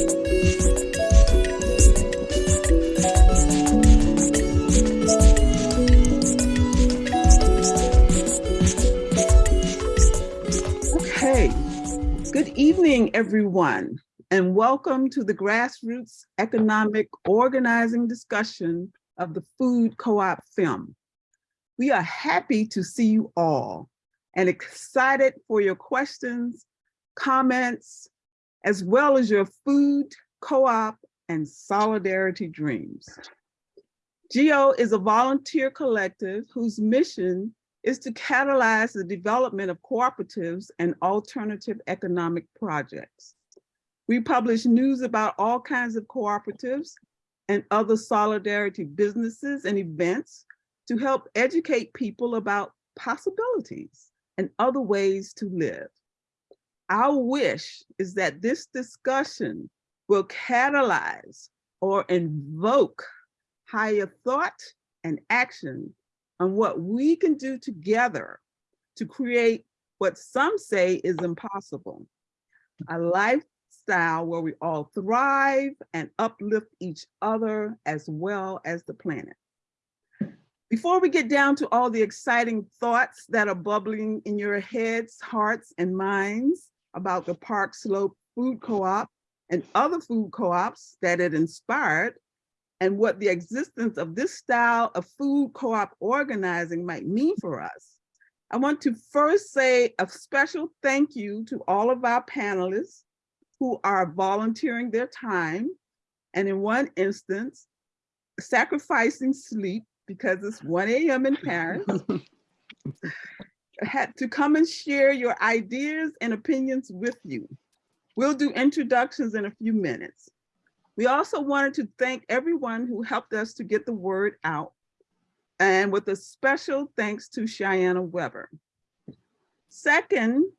Okay, good evening, everyone, and welcome to the grassroots economic organizing discussion of the Food Co-op film. We are happy to see you all and excited for your questions, comments, as well as your food, co-op, and solidarity dreams. GEO is a volunteer collective whose mission is to catalyze the development of cooperatives and alternative economic projects. We publish news about all kinds of cooperatives and other solidarity businesses and events to help educate people about possibilities and other ways to live. Our wish is that this discussion will catalyze or invoke higher thought and action on what we can do together to create what some say is impossible. A lifestyle where we all thrive and uplift each other as well as the planet. Before we get down to all the exciting thoughts that are bubbling in your heads, hearts, and minds about the Park Slope Food Co-op and other food co-ops that it inspired, and what the existence of this style of food co-op organizing might mean for us, I want to first say a special thank you to all of our panelists who are volunteering their time, and in one instance, sacrificing sleep because it's 1 a.m. in Paris, had to come and share your ideas and opinions with you. We'll do introductions in a few minutes. We also wanted to thank everyone who helped us to get the word out and with a special thanks to Cheyenne Weber. Second,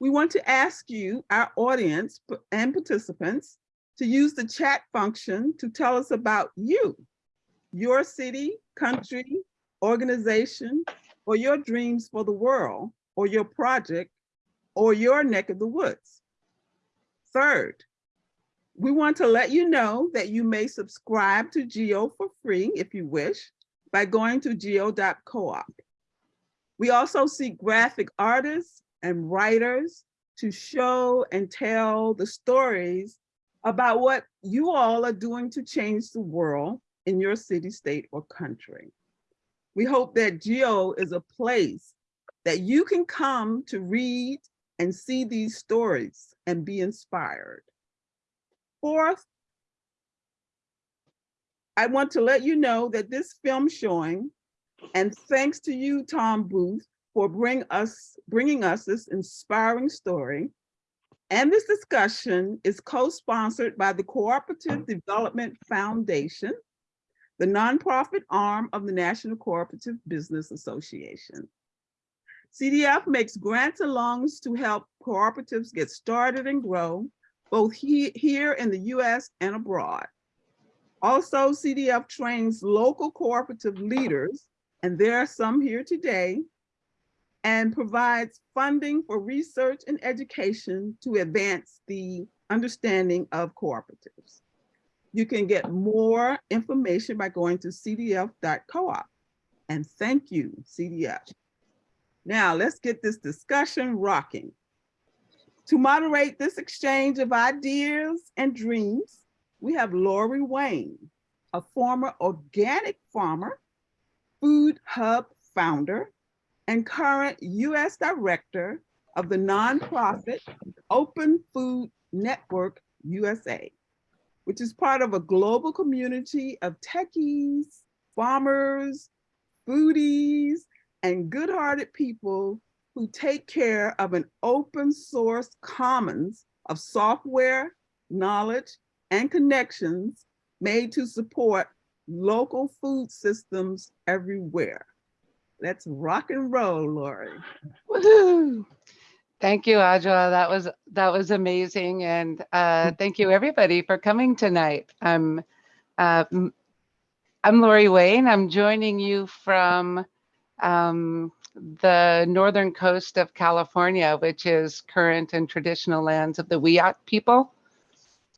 we want to ask you, our audience and participants, to use the chat function to tell us about you your city, country, organization, or your dreams for the world, or your project, or your neck of the woods. Third, we want to let you know that you may subscribe to Geo for free if you wish by going to geo.coop. We also seek graphic artists and writers to show and tell the stories about what you all are doing to change the world in your city, state, or country. We hope that GEO is a place that you can come to read and see these stories and be inspired. Fourth, I want to let you know that this film showing, and thanks to you, Tom Booth, for bring us, bringing us this inspiring story, and this discussion is co-sponsored by the Cooperative Development Foundation the nonprofit arm of the National Cooperative Business Association. CDF makes grants and loans to help cooperatives get started and grow, both he, here in the US and abroad. Also, CDF trains local cooperative leaders, and there are some here today, and provides funding for research and education to advance the understanding of cooperatives. You can get more information by going to cdf.coop. And thank you, CDF. Now let's get this discussion rocking. To moderate this exchange of ideas and dreams, we have Lori Wayne, a former organic farmer, food hub founder, and current US director of the nonprofit Open Food Network USA which is part of a global community of techies, farmers, foodies, and good-hearted people who take care of an open source commons of software, knowledge, and connections made to support local food systems everywhere. Let's rock and roll, Lori. Woohoo! Thank you, Audra. That was that was amazing, and uh, thank you everybody for coming tonight. I'm uh, I'm Lori Wayne. I'm joining you from um, the northern coast of California, which is current and traditional lands of the Wiyot people.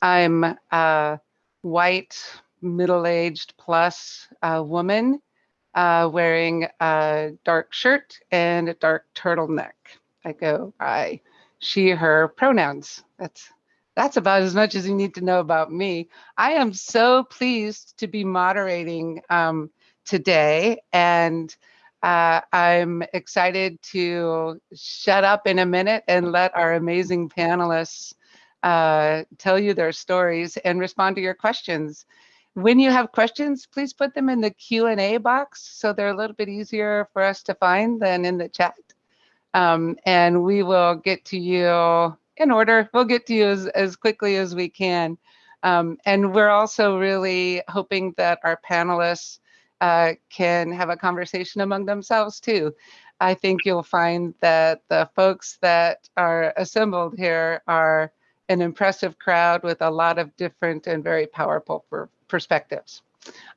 I'm a white, middle-aged plus uh, woman uh, wearing a dark shirt and a dark turtleneck. I go by she, her pronouns. That's that's about as much as you need to know about me. I am so pleased to be moderating um, today, and uh, I'm excited to shut up in a minute and let our amazing panelists uh, tell you their stories and respond to your questions. When you have questions, please put them in the Q&A box so they're a little bit easier for us to find than in the chat. Um, and we will get to you in order. We'll get to you as, as quickly as we can. Um, and we're also really hoping that our panelists uh, can have a conversation among themselves too. I think you'll find that the folks that are assembled here are an impressive crowd with a lot of different and very powerful per perspectives.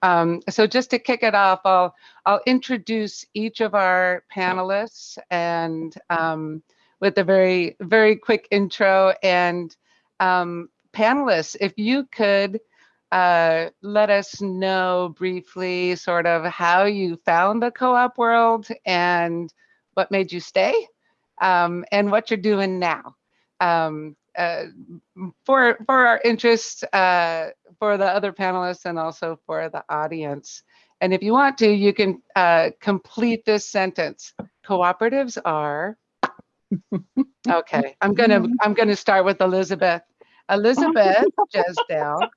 Um, so just to kick it off, I'll, I'll introduce each of our panelists and um, with a very, very quick intro. And um, panelists, if you could uh, let us know briefly sort of how you found the co-op world and what made you stay um, and what you're doing now. Um, uh, for for our interest uh, for the other panelists and also for the audience. And if you want to, you can uh, complete this sentence. Cooperatives are Okay, I'm gonna I'm gonna start with Elizabeth. Elizabeth Jesdale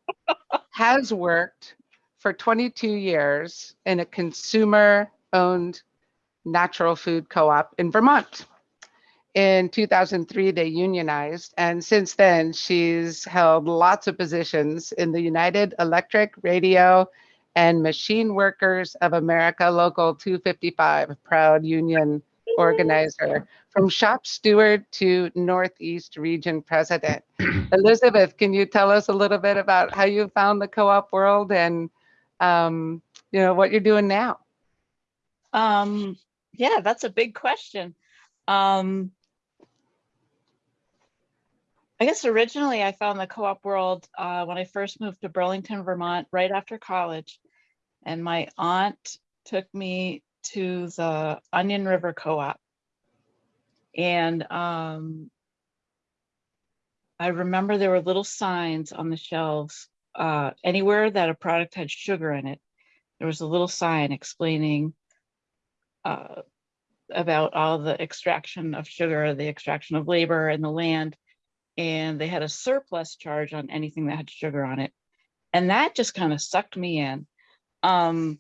has worked for 22 years in a consumer-owned natural food co-op in Vermont. In 2003, they unionized, and since then, she's held lots of positions in the United Electric, Radio, and Machine Workers of America Local 255, proud union organizer, from shop steward to Northeast Region President. Elizabeth, can you tell us a little bit about how you found the co-op world and um, you know what you're doing now? Um, yeah, that's a big question. Um, I guess originally I found the co-op world uh, when I first moved to Burlington, Vermont, right after college. And my aunt took me to the Onion River Co-op. And um, I remember there were little signs on the shelves. Uh, anywhere that a product had sugar in it, there was a little sign explaining uh, about all the extraction of sugar, the extraction of labor and the land and they had a surplus charge on anything that had sugar on it. And that just kind of sucked me in. Um,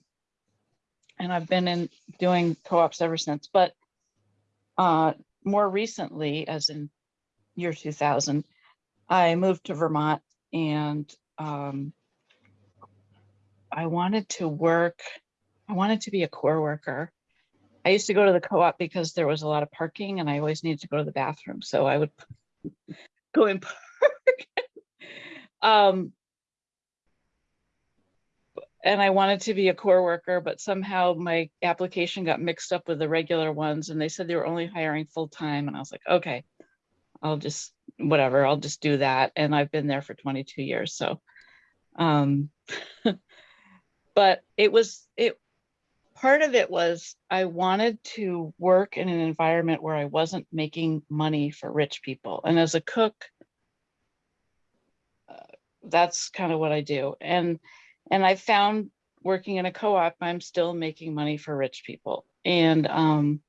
and I've been in doing co-ops ever since, but uh, more recently, as in year 2000, I moved to Vermont and um, I wanted to work, I wanted to be a core worker. I used to go to the co-op because there was a lot of parking and I always needed to go to the bathroom. So I would go in park. um, and I wanted to be a core worker, but somehow my application got mixed up with the regular ones and they said they were only hiring full time. And I was like, okay, I'll just, whatever, I'll just do that. And I've been there for 22 years. So, um, but it was, it, part of it was I wanted to work in an environment where I wasn't making money for rich people. And as a cook, uh, that's kind of what I do. And and I found working in a co-op, I'm still making money for rich people. And um,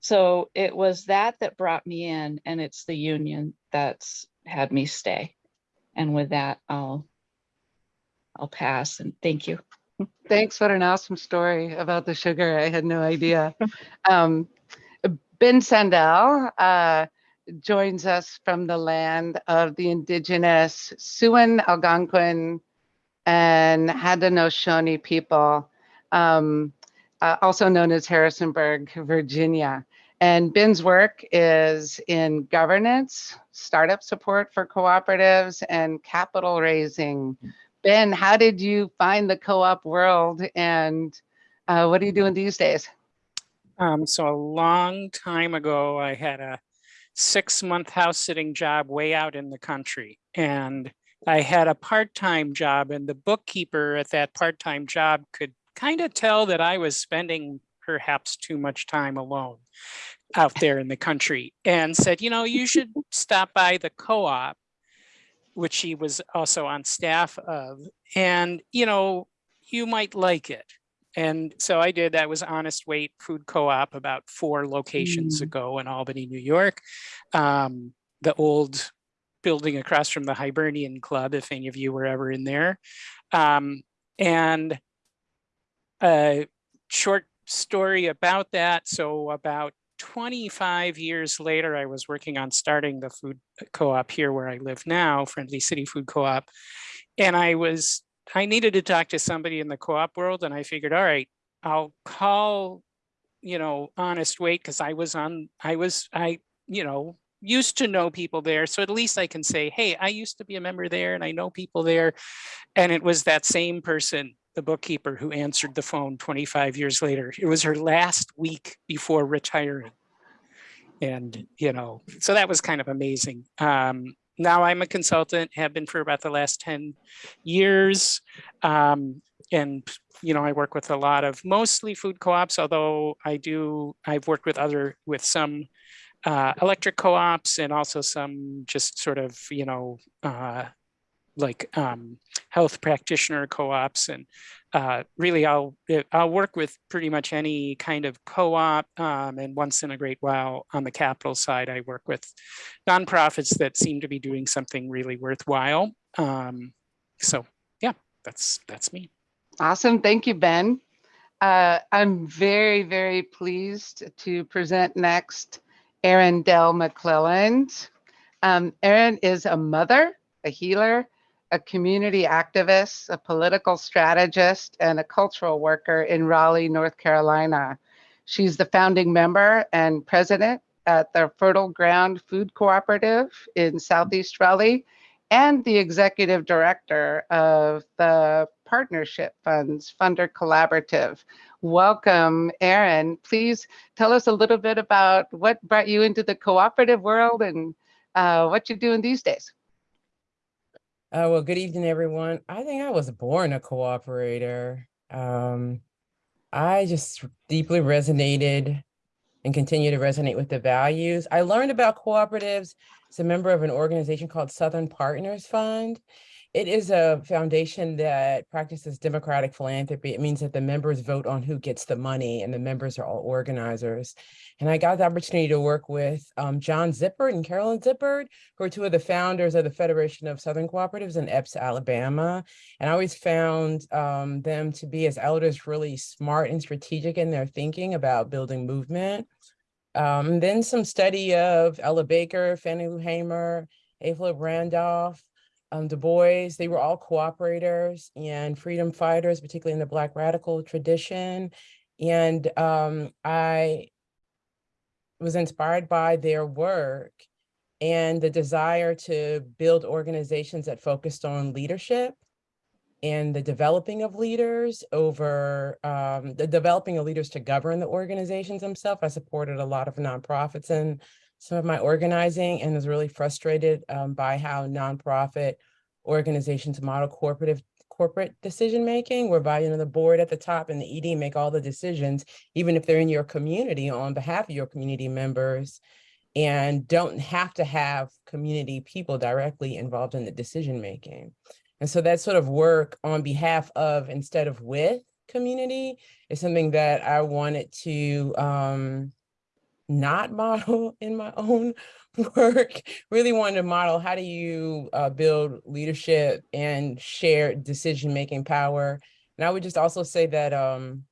so it was that that brought me in and it's the union that's had me stay. And with that, I'll I'll pass and thank you. Thanks. What an awesome story about the sugar. I had no idea. Um, ben Sandel uh, joins us from the land of the indigenous Siouan, Algonquin, and Haudenosaunee people, um, uh, also known as Harrisonburg, Virginia. And Ben's work is in governance, startup support for cooperatives, and capital raising. Ben, how did you find the co-op world and uh, what are you doing these days? Um, so a long time ago, I had a six month house sitting job way out in the country. And I had a part-time job and the bookkeeper at that part-time job could kind of tell that I was spending perhaps too much time alone out there in the country and said, you know, you should stop by the co-op, which she was also on staff of, and, you know, you might like it. And so I did, that was Honest Weight Food Co-op about four locations Mm. ago in Albany, New York. Um, the old building across from the Hibernian Club, if any of you were ever in there. Um, and a short story about that. So about 25 years later, I was working on starting the food uh, co-op here where I live now, Friendly City Food Co-op. And I was, I needed to talk to somebody in the co-op world and I figured, all right, I'll call, you know, Honest Weight because I was on, I was, I, you know, used to know people there. So at least I can say, hey, I used to be a member there and I know people there. And it was that same person, the bookkeeper, who answered the phone 25 years later. It was her last week before retiring. And, you know, so that was kind of amazing. Um, now I'm a consultant, have been for about the last 10 years. Um, and, you know, I work with a lot of mostly food co-ops, although I do, I've worked with other, with some uh, electric co-ops and also some just sort of, you know, uh, like um, health practitioner co-ops and uh, really I'll I'll work with pretty much any kind of co-op um, and once in a great while on the capital side I work with nonprofits that seem to be doing something really worthwhile. Um, so yeah, that's that's me. Awesome. Thank you, Ben. Uh, I'm very, very pleased to present next Erin Dell McClelland. Um, Erin is a mother, a healer, a community activist, a political strategist, and a cultural worker in Raleigh, North Carolina. She's the founding member and president at the Fertile Ground Food Cooperative in Southeast Raleigh and the executive director of the Partnership Funds Funder Collaborative. Welcome, Erin. Please tell us a little bit about what brought you into the cooperative world and uh, what you're doing these days. Uh, well, good evening, everyone. I think I was born a cooperator. Um, I just deeply resonated and continue to resonate with the values. I learned about cooperatives as a member of an organization called Southern Partners Fund. It is a foundation that practices democratic philanthropy. It means that the members vote on who gets the money and the members are all organizers. And I got the opportunity to work with um, John Zippert and Carolyn Zippert, who are two of the founders of the Federation of Southern Cooperatives in Epes, Alabama. And I always found um, them to be as elders really smart and strategic in their thinking about building movement. Um, then some study of Ella Baker, Fannie Lou Hamer, Ava Randolph, um, Du Bois, they were all cooperators and freedom fighters, particularly in the Black radical tradition. And um, I was inspired by their work and the desire to build organizations that focused on leadership and the developing of leaders over um, the developing of leaders to govern the organizations themselves. I supported a lot of nonprofits in some of my organizing and was really frustrated um, by how nonprofit organizations model corporate corporate decision making, whereby you know the board at the top and the ED make all the decisions, even if they're in your community on behalf of your community members, and don't have to have community people directly involved in the decision making. And so that sort of work on behalf of instead of with community is something that I wanted to um, not model in my own work, really wanted to model how do you uh, build leadership and share decision-making power. And I would just also say that um,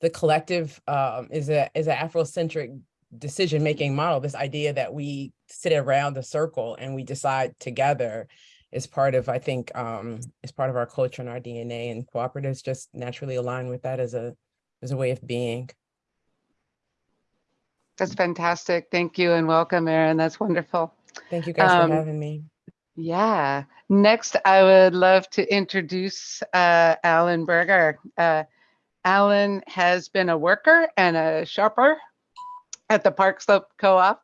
the collective um, is a is an Afrocentric decision-making model, this idea that we sit around the circle and we decide together is part of, I think, um, is part of our culture and our DNA and cooperatives just naturally align with that as a as a way of being. That's fantastic. Thank you and welcome, Erin. That's wonderful. Thank you guys Um, for having me. Yeah. Next, I would love to introduce uh, Alan Berger. Uh, Alan has been a worker and a shopper at the Park Slope Co-op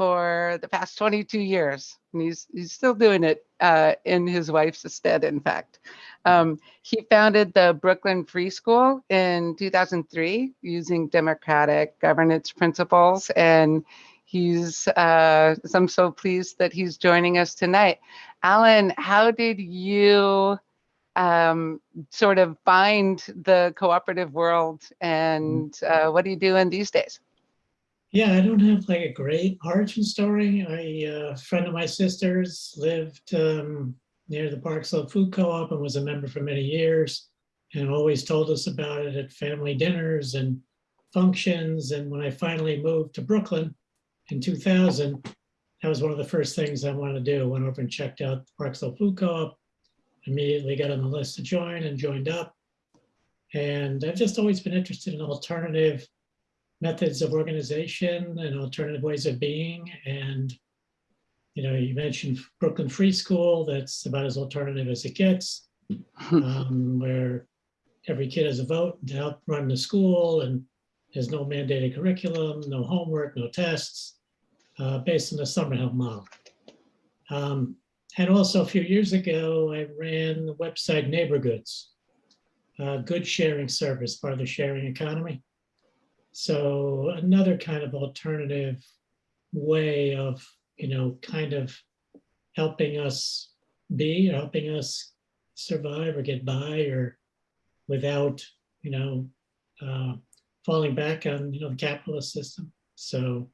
for the past 22 years. And he's, he's still doing it uh, in his wife's stead, in fact. Um, he founded the Brooklyn Free School in 2003 using democratic governance principles. And he's, uh, I'm so pleased that he's joining us tonight. Alan, how did you um, sort of find the cooperative world and uh, what are you doing these days? Yeah, I don't have like a great origin story. I, uh, a friend of my sister's lived um, near the Park Slope Food Co-op and was a member for many years and always told us about it at family dinners and functions. And when I finally moved to Brooklyn in 2000, that was one of the first things I wanted to do. Went over and checked out the Park Slope Food Co-op, immediately got on the list to join and joined up. And I've just always been interested in alternative methods of organization and alternative ways of being. And, you know, you mentioned Brooklyn Free School, that's about as alternative as it gets, um, where every kid has a vote to help run the school and there's no mandated curriculum, no homework, no tests, uh, based on the Summerhill model. Um, and also a few years ago, I ran the website Neighbor Goods, a good sharing service, part of the sharing economy. So another kind of alternative way of, you know, kind of helping us be, or helping us survive or get by or without, you know, uh, falling back on, you know, the capitalist system. So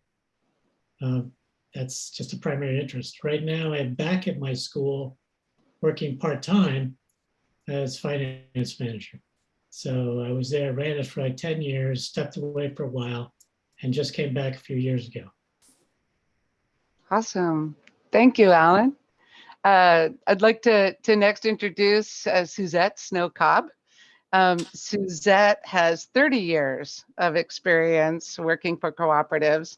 uh, that's just a primary interest. Right now, I'm back at my school working part-time as finance manager. So I was there, ran it for like 10 years, stepped away for a while, and just came back a few years ago. Awesome. Thank you, Alan. Uh, I'd like to, to next introduce uh, Suzette Snow Cobb. Um, Suzette has 30 years of experience working for cooperatives,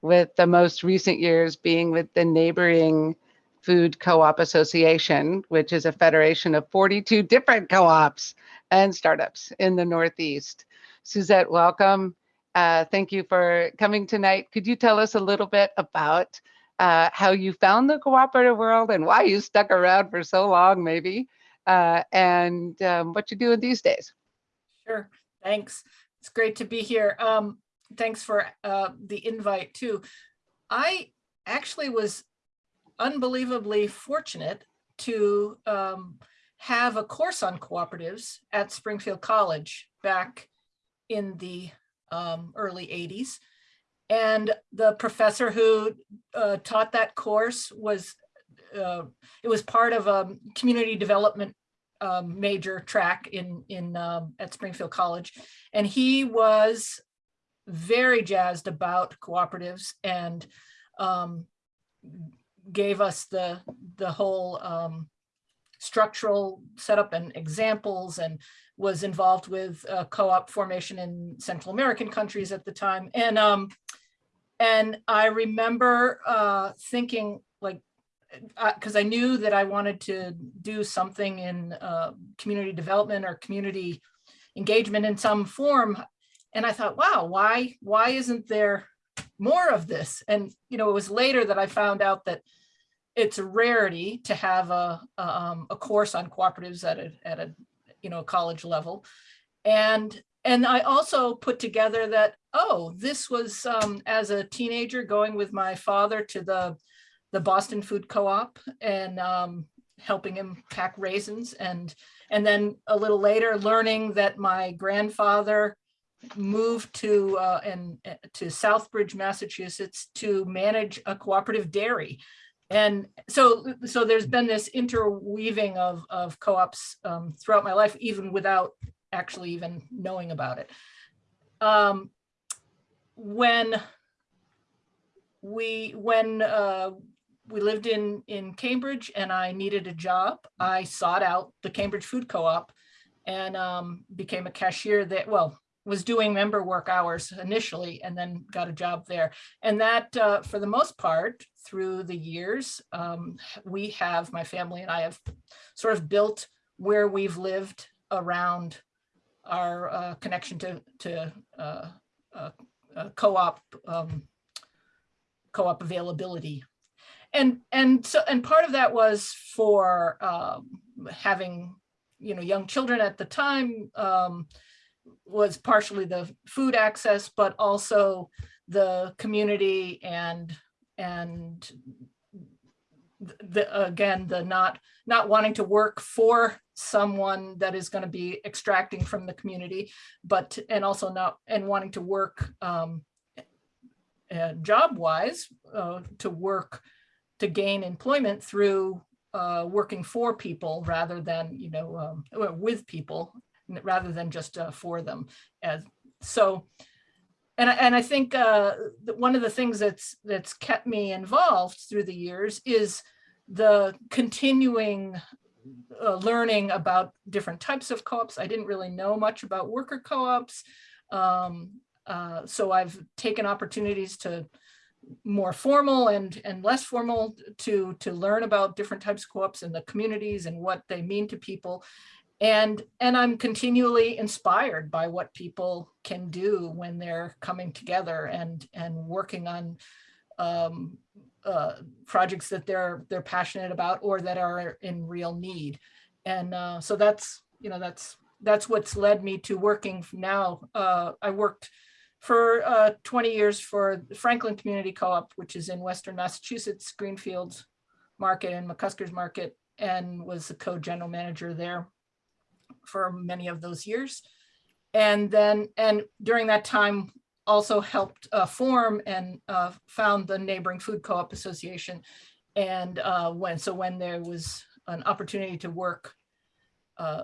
with the most recent years being with the neighboring Food Co-op Association, which is a federation of 42 different co-ops and startups in the Northeast. Suzette, welcome. Uh, thank you for coming tonight. Could you tell us a little bit about uh, how you found the cooperative world and why you stuck around for so long, maybe, uh, and um, what you're doing these days? Sure, thanks. It's great to be here. Um, thanks for uh, the invite too. I actually was unbelievably fortunate to um, have a course on cooperatives at Springfield College back in the um, early 80s. And the professor who uh, taught that course was, uh, it was part of a community development um, major track in, in um, at Springfield College. And he was very jazzed about cooperatives and um, gave us the the whole um, structural setup and examples and was involved with uh, co-op formation in Central American countries at the time. And um, and I remember uh, thinking like, because I knew that I wanted to do something in uh, community development or community engagement in some form. And I thought, wow, why why isn't there more of this? And you know, it was later that I found out that it's a rarity to have a, um, a course on cooperatives at a, at a, you know, college level. And, and I also put together that, oh, this was um, as a teenager going with my father to the, the Boston Food Co-op and um, helping him pack raisins. And, and then a little later learning that my grandfather moved to uh, and uh, to Southbridge, Massachusetts to manage a cooperative dairy. And so so there's been this interweaving of of co-ops um, throughout my life even without actually even knowing about it. Um, when we when uh, we lived in in Cambridge and I needed a job I sought out the Cambridge Food Co-op and um, became a cashier that well was doing member work hours initially and then got a job there. And that, uh, for the most part, through the years, um, we have, my family and I have sort of built where we've lived around our uh, connection to, to uh, uh co-op um, co-op availability. And, and so, and part of that was for um, having, you know, young children at the time um, was partially the food access, but also the community and, and the, again, the not, not wanting to work for someone that is going to be extracting from the community, but, and also not, and wanting to work um, uh, job wise, uh, to work, to gain employment through uh, working for people rather than, you know, um, with people, rather than just uh, for them. As, so, and I, and I think uh, one of the things that's that's kept me involved through the years is the continuing uh, learning about different types of co-ops. I didn't really know much about worker co-ops. Um, uh, so I've taken opportunities to more formal and, and less formal to, to learn about different types of co-ops and the communities and what they mean to people. And, and I'm continually inspired by what people can do when they're coming together and, and working on um, uh, projects that they're, they're passionate about or that are in real need. And uh, so that's, you know, that's, that's what's led me to working now. Uh, I worked for uh, 20 years for Franklin Community Co-op, which is in Western Massachusetts, Greenfields Market and McCusker's Market, and was the co-general manager there for many of those years. And then, and during that time, also helped uh, form and uh, found the neighboring food co-op association. And uh, when, so when there was an opportunity to work uh,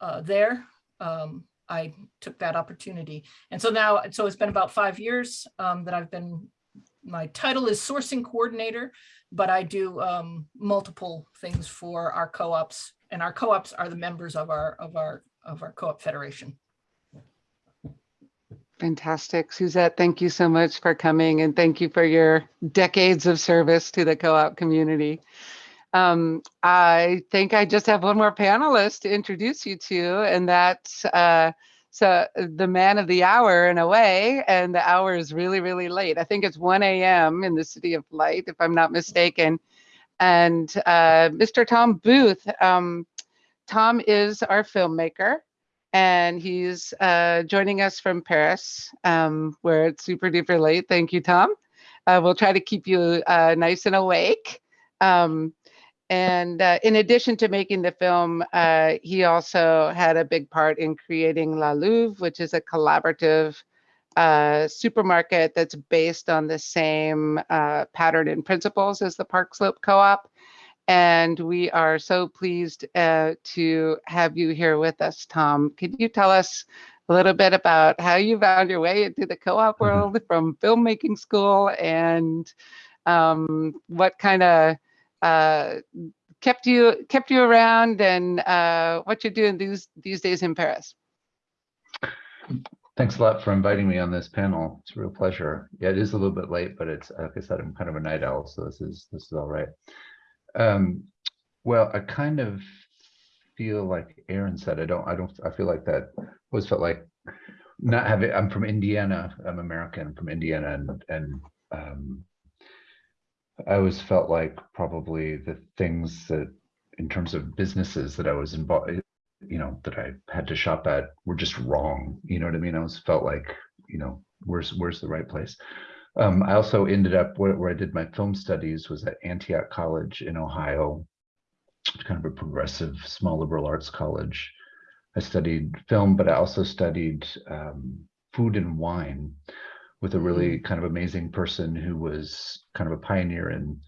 uh, there, um, I took that opportunity. And so now, so it's been about five years um, that I've been, my title is sourcing coordinator, but I do um, multiple things for our co-ops and our co-ops are the members of our, of our, of our co-op federation. Fantastic. Suzette, thank you so much for coming and thank you for your decades of service to the co-op community. Um, I think I just have one more panelist to introduce you to, and that's uh, so the man of the hour in a way, and the hour is really, really late. I think it's 1 a.m. in the City of Light, if I'm not mistaken. And uh, Mr. Tom Booth, um, Tom is our filmmaker and he's uh, joining us from Paris, um, where it's super duper late. Thank you, Tom. Uh, we'll try to keep you uh, nice and awake. Um, and uh, in addition to making the film, uh, he also had a big part in creating La Louve, which is a collaborative uh, supermarket that's based on the same pattern and principles as the Park Slope Co-op. And we are so pleased uh, to have you here with us, Tom. Could you tell us a little bit about how you found your way into the co-op world mm -hmm. from filmmaking school and um, what kind of uh, kept you kept you around and uh, what you're doing these these days in Paris? Thanks a lot for inviting me on this panel. It's a real pleasure. Yeah, it is a little bit late, but it's like I said, I'm kind of a night owl, so this is this is all right. Um, well, I kind of feel like Erin said, I don't, I don't, I feel like that always felt like not having, I'm from Indiana, I'm American I'm from Indiana and, and um, I always felt like probably the things that in terms of businesses that I was involved, you know, that I had to shop at were just wrong. You know what I mean? I always felt like, you know, where's, where's the right place? Um, I also ended up where, where, I did my film studies was at Antioch College in Ohio, kind of a progressive small liberal arts college. I studied film, but I also studied um, food and wine with a really kind of amazing person who was kind of a pioneer in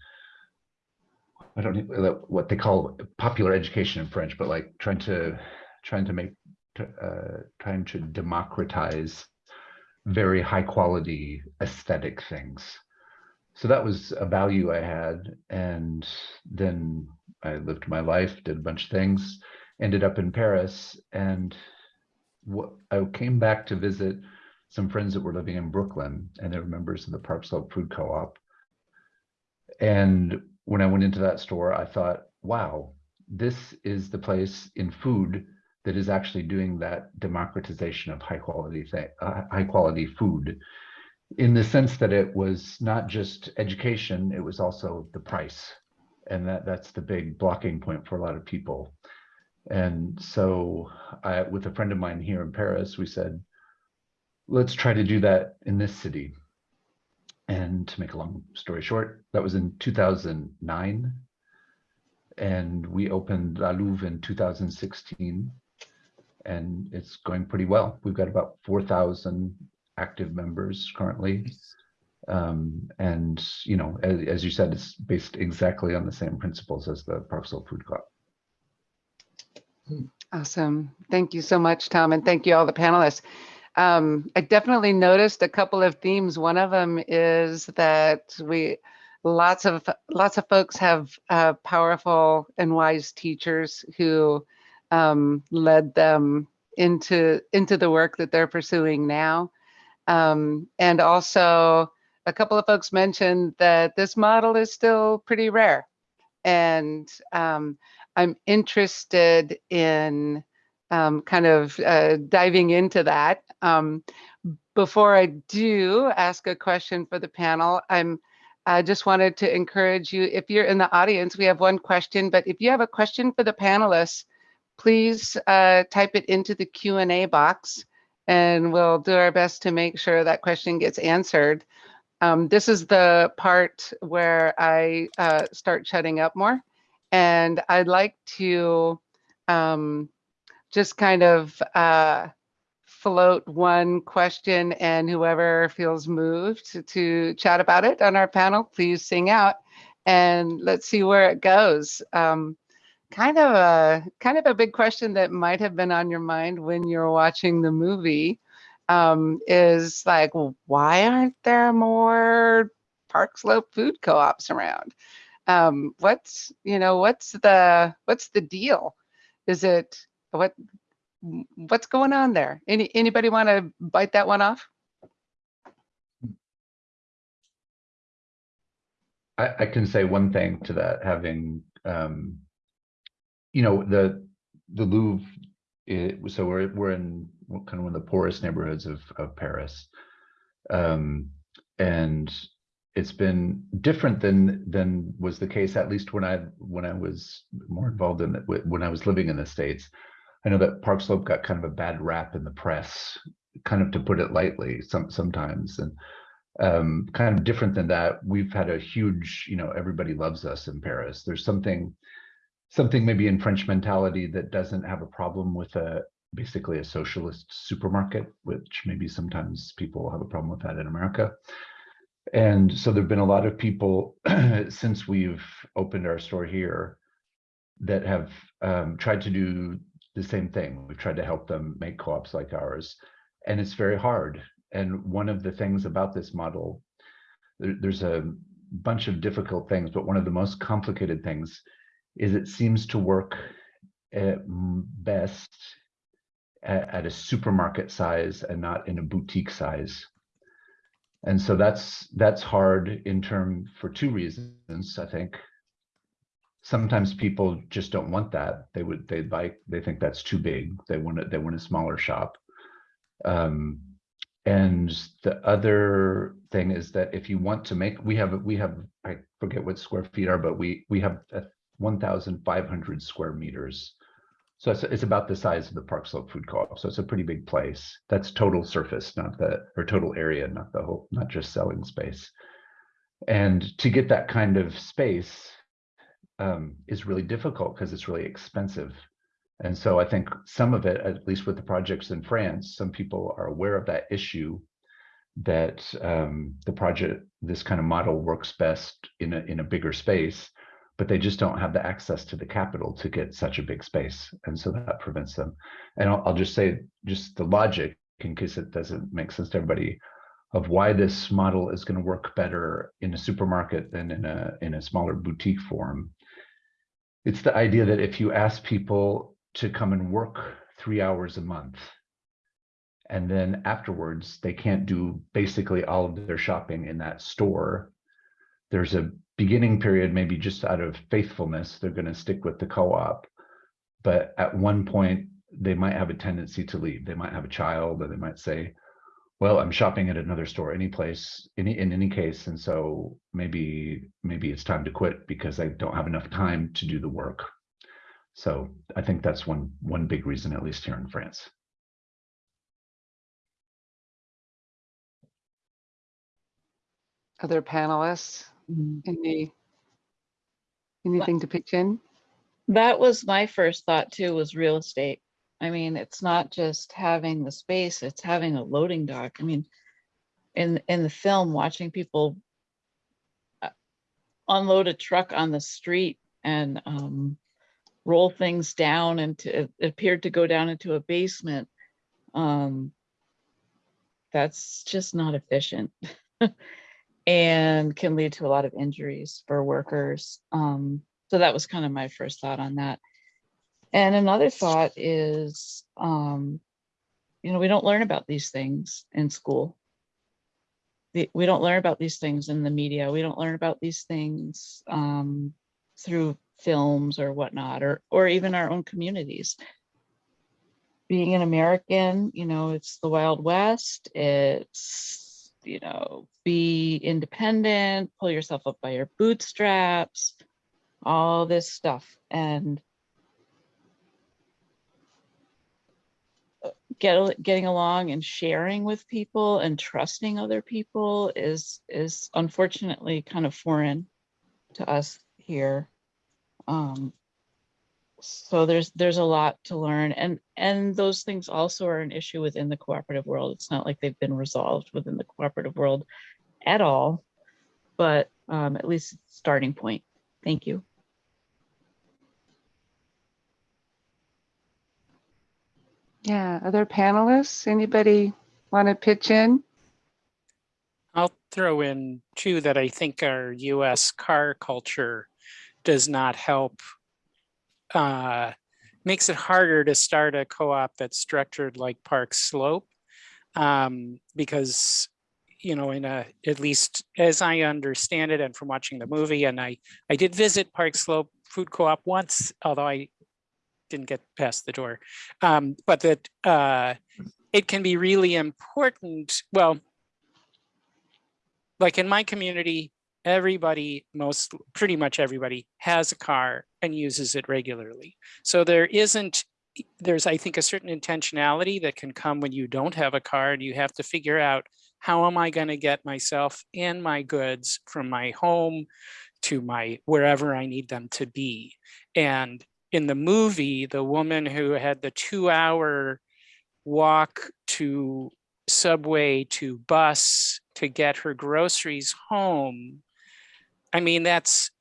I don't know what they call popular education in French, but like trying to trying to make uh, trying to democratize very high quality aesthetic things. So that was a value I had. And then I lived my life, did a bunch of things, ended up in Paris. And what, I came back to visit some friends that were living in Brooklyn and they were members of the Park Slope Food Co-op. And when I went into that store, I thought, wow, this is the place in food that is actually doing that democratization of high quality uh, high quality food. in the sense that it was not just education, it was also the price. And that, that's the big blocking point for a lot of people. And so I, with a friend of mine here in Paris, we said, let's try to do that in this city. And to make a long story short, that was in 2009. And we opened La Louve in 2016. And it's going pretty well. We've got about 4,000 active members currently. Um, and, you know, as, as you said, it's based exactly on the same principles as the Park Slope Food Co-op. Awesome. Thank you so much, Tom, and thank you all the panelists. Um, I definitely noticed a couple of themes. One of them is that we lots of lots of folks have uh, powerful and wise teachers who um, led them into into the work that they're pursuing now. Um, and also, a couple of folks mentioned that this model is still pretty rare, and um, I'm interested in um, kind of uh, diving into that. Um, before I do ask a question for the panel, I'm I just wanted to encourage you, if you're in the audience, we have one question, but if you have a question for the panelists, please uh, type it into the Q&A box and we'll do our best to make sure that question gets answered. Um, this is the part where I uh, start shutting up more. And I'd like to um, just kind of uh, float one question and whoever feels moved to, chat about it on our panel, please sing out and let's see where it goes. Um, kind of a kind of a big question that might have been on your mind when you're watching the movie um, is like, why aren't there more Park Slope food co-ops around? Um, what's you know what's the what's the deal? Is it what what's going on there? Any anybody want to bite that one off? I, I can say one thing to that, having um, you know the the Louve. It, so we're we're in kind of one of the poorest neighborhoods of of Paris, um, and it's been different than than was the case at least when I when I was more involved in it when I was living in the states. I know that Park Slope got kind of a bad rap in the press, kind of to put it lightly, some sometimes, and um, kind of different than that. We've had a huge, you know, everybody loves us in Paris. There's something something maybe in French mentality that doesn't have a problem with a basically a socialist supermarket, which maybe sometimes people have a problem with that in America. And so there've been a lot of people since we've opened our store here that have um, tried to do the same thing. We've tried to help them make co-ops like ours, and it's very hard. And one of the things about this model, there, there's a bunch of difficult things, but one of the most complicated things is it seems to work eh, at best at, at a supermarket size and not in a boutique size. And so that's that's hard in term for two reasons, I think. Sometimes people just don't want that. They would they like they think that's too big. They want it, they want a smaller shop. Um, and the other thing is that if you want to make we have we have I forget what square feet are, but we we have 1,500 square meters. So it's, it's about the size of the Park Slope Food Co-op. So it's a pretty big place. That's total surface, not the, or total area, not the whole, not just selling space. And to get that kind of space um, is really difficult because it's really expensive. And so I think some of it, at least with the projects in France, some people are aware of that issue that um, the project, this kind of model works best in a, in a bigger space but they just don't have the access to the capital to get such a big space. And so that prevents them. And I'll, I'll just say, just the logic, in case it doesn't make sense to everybody, of why this model is going to work better in a supermarket than in a in a smaller boutique form. It's the idea that if you ask people to come and work three hours a month, and then afterwards they can't do basically all of their shopping in that store, there's a beginning period, maybe just out of faithfulness, they're going to stick with the co-op. But at one point, they might have a tendency to leave. They might have a child, or they might say, well, I'm shopping at another store, any place, any, in any case. And so maybe, maybe it's time to quit because I don't have enough time to do the work. So I think that's one, one big reason, at least here in France. Other panelists, Mhm. any, anything to pitch in? That was my first thought too, was real estate. I mean, it's not just having the space, it's having a loading dock. I mean, in, in the film, watching people uh, unload a truck on the street and um, roll things down into, it appeared to go down into a basement. Um, That's just not efficient. And can lead to a lot of injuries for workers. Um, so that was kind of my first thought on that. And another thought is, um, you know, we don't learn about these things in school. We don't learn about these things in the media. We don't learn about these things um, through films or whatnot, or, or even our own communities. Being an American, you know, it's the Wild West. It's, you know, be independent, pull yourself up by your bootstraps, all this stuff. And get, getting along and sharing with people and trusting other people is, is unfortunately kind of foreign to us here. Um, so there's, there's a lot to learn and, and those things also are an issue within the cooperative world. It's not like they've been resolved within the cooperative world at all, but um, at least starting point. Thank you. Yeah, other panelists, anybody want to pitch in? I'll throw in two that I think our US car culture does not help. Uh, makes it harder to start a co-op that's structured like Park Slope. Um, because, you know, in a, at least as I understand it and from watching the movie, and I, I did visit Park Slope Food Co-op once, although I didn't get past the door. Um, but that uh, it can be really important, well, like in my community, everybody, most, pretty much everybody has a car and uses it regularly. So there isn't, there's, I think, a certain intentionality that can come when you don't have a car and you have to figure out, how am I gonna get myself and my goods from my home to my, wherever I need them to be? And in the movie, the woman who had the two hour walk to subway to bus to get her groceries home. I mean, that's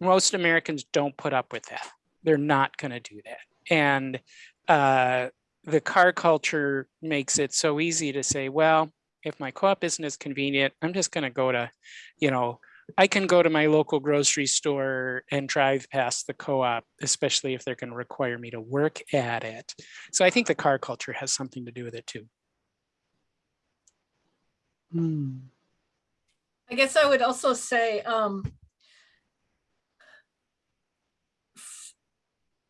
most Americans don't put up with that. They're not going to do that. And uh, the car culture makes it so easy to say, well, if my co-op isn't as convenient, I'm just going to go to, you know, I can go to my local grocery store and drive past the co-op, especially if they're going to require me to work at it. So I think the car culture has something to do with it too. Hmm. I guess I would also say, um,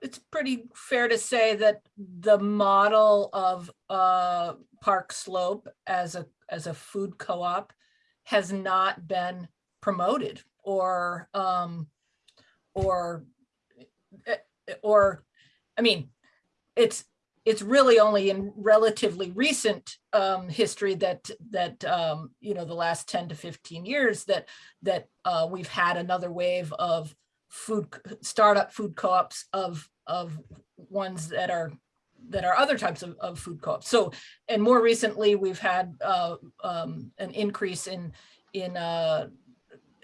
it's pretty fair to say that the model of, uh, Park Slope as a, as a food co-op has not been promoted or, um, or, eh, eh, or, I mean, it's, it's really only in relatively recent um, history that that um, you know the last 10 to 15 years that that uh, we've had another wave of food startup food co-ops of of ones that are that are other types of, of food co-ops. So and more recently we've had uh, um, an increase in in uh,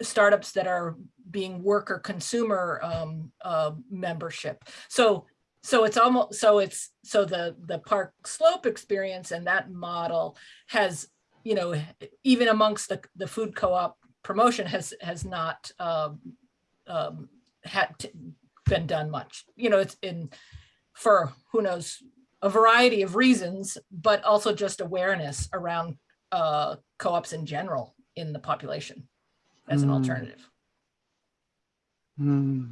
startups that are being worker consumer um, uh, membership. So so it's almost so it's so the the park slope experience and that model has you know even amongst the the food co-op promotion has has not um, um, had been done much you know it's in for who knows a variety of reasons but also just awareness around uh, co-ops in general in the population as an Mm. alternative Hmm.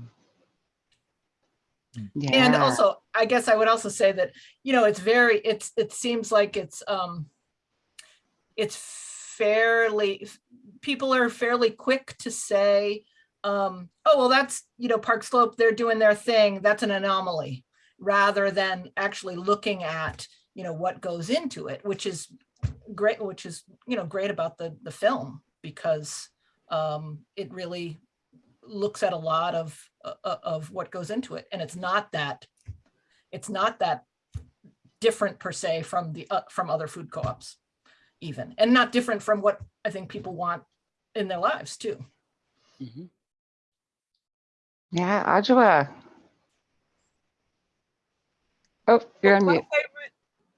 And also, I guess I would also say that, you know, it's very, it's, it seems like it's, um, it's fairly, people are fairly quick to say, um, oh, well, that's, you know, Park Slope, they're doing their thing, that's an anomaly, rather than actually looking at, you know, what goes into it, which is great, which is, you know, great about the, the film, because um, it really looks at a lot of, uh, uh, of what goes into it. And it's not that, it's not that different per se from the, uh, from other food co-ops even, and not different from what I think people want in their lives too. Mhm. Yeah, Ajwa. Oh, you're on my mute. favorite,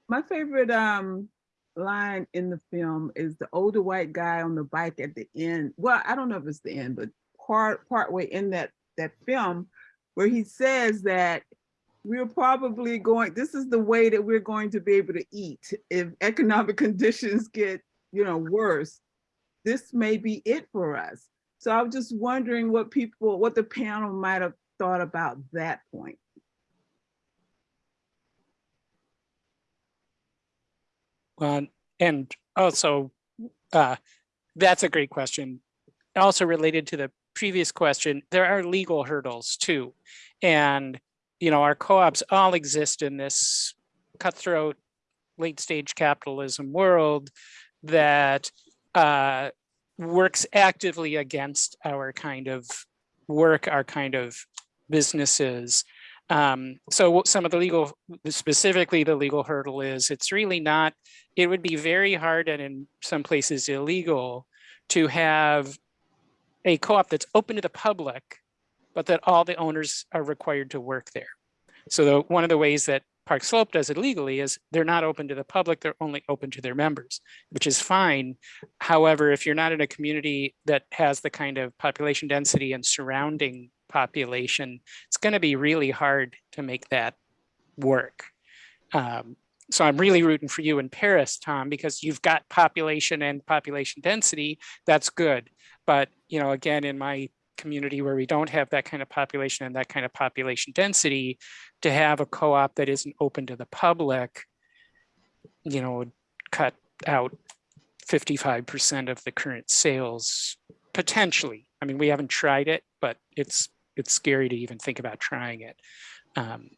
my favorite um line in the film is the older white guy on the bike at the end. Well, I don't know if it's the end, but part part way in that that film where he says that we're probably going, this is the way that we're going to be able to eat if economic conditions get, you know, worse. This may be it for us. So I was just wondering what people, what the panel might have thought about that point. Well, and also, uh, that's a great question. Also related to the previous question, there are legal hurdles too. And, you know, our co-ops all exist in this cutthroat, late stage capitalism world that uh, works actively against our kind of work, our kind of businesses. Um, so some of the legal, specifically the legal hurdle is, it's really not, it would be very hard and in some places illegal to have a co-op that's open to the public, but that all the owners are required to work there. So the, one of the ways that Park Slope does it legally is they're not open to the public, they're only open to their members, which is fine. However, if you're not in a community that has the kind of population density and surrounding population, it's going to be really hard to make that work. Um, so I'm really rooting for you in Paris, Tom, because you've got population and population density. That's good. But, you know, again, in my community where we don't have that kind of population and that kind of population density, to have a co-op that isn't open to the public, you know, would cut out 55% of the current sales potentially. I mean, we haven't tried it, but it's it's scary to even think about trying it. Um,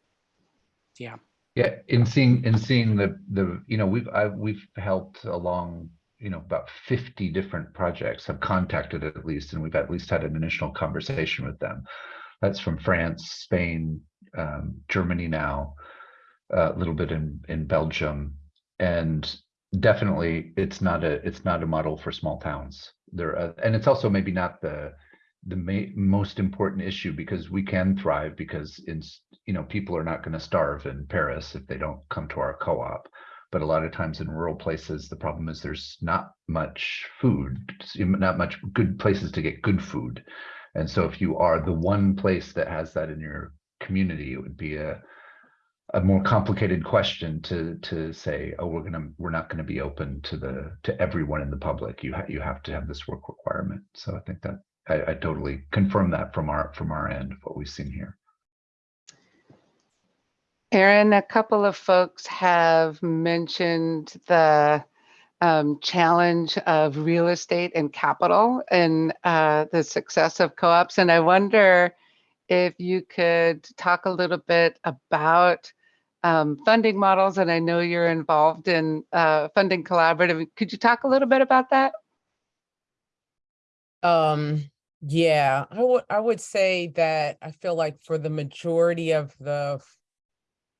yeah. Yeah, in seeing, in seeing the, the, you know, we've, I've, we've helped along, you know, about 50 different projects have contacted at least, and we've at least had an initial conversation with them. That's from France, Spain, um, Germany now, a little bit in, in Belgium. And definitely it's not a, it's not a model for small towns. There, uh, and it's also maybe not the, the most important issue because we can thrive because you know people are not going to starve in Paris if they don't come to our co-op. But a lot of times in rural places the problem is there's not much food not much good places to get good food. And so if you are the one place that has that in your community it would be a a more complicated question to to say oh we're gonna we're not going to be open to the to everyone in the public. You ha- you have to have this work requirement. So i think that I, I totally confirm that from our from our end of what we've seen here. Erin, a couple of folks have mentioned the um, challenge of real estate and capital and uh, the success of co-ops. And I wonder if you could talk a little bit about um, funding models. And I know you're involved in uh, funding collaborative. Could you talk a little bit about that? Um, yeah, I would I would say that I feel like for the majority of the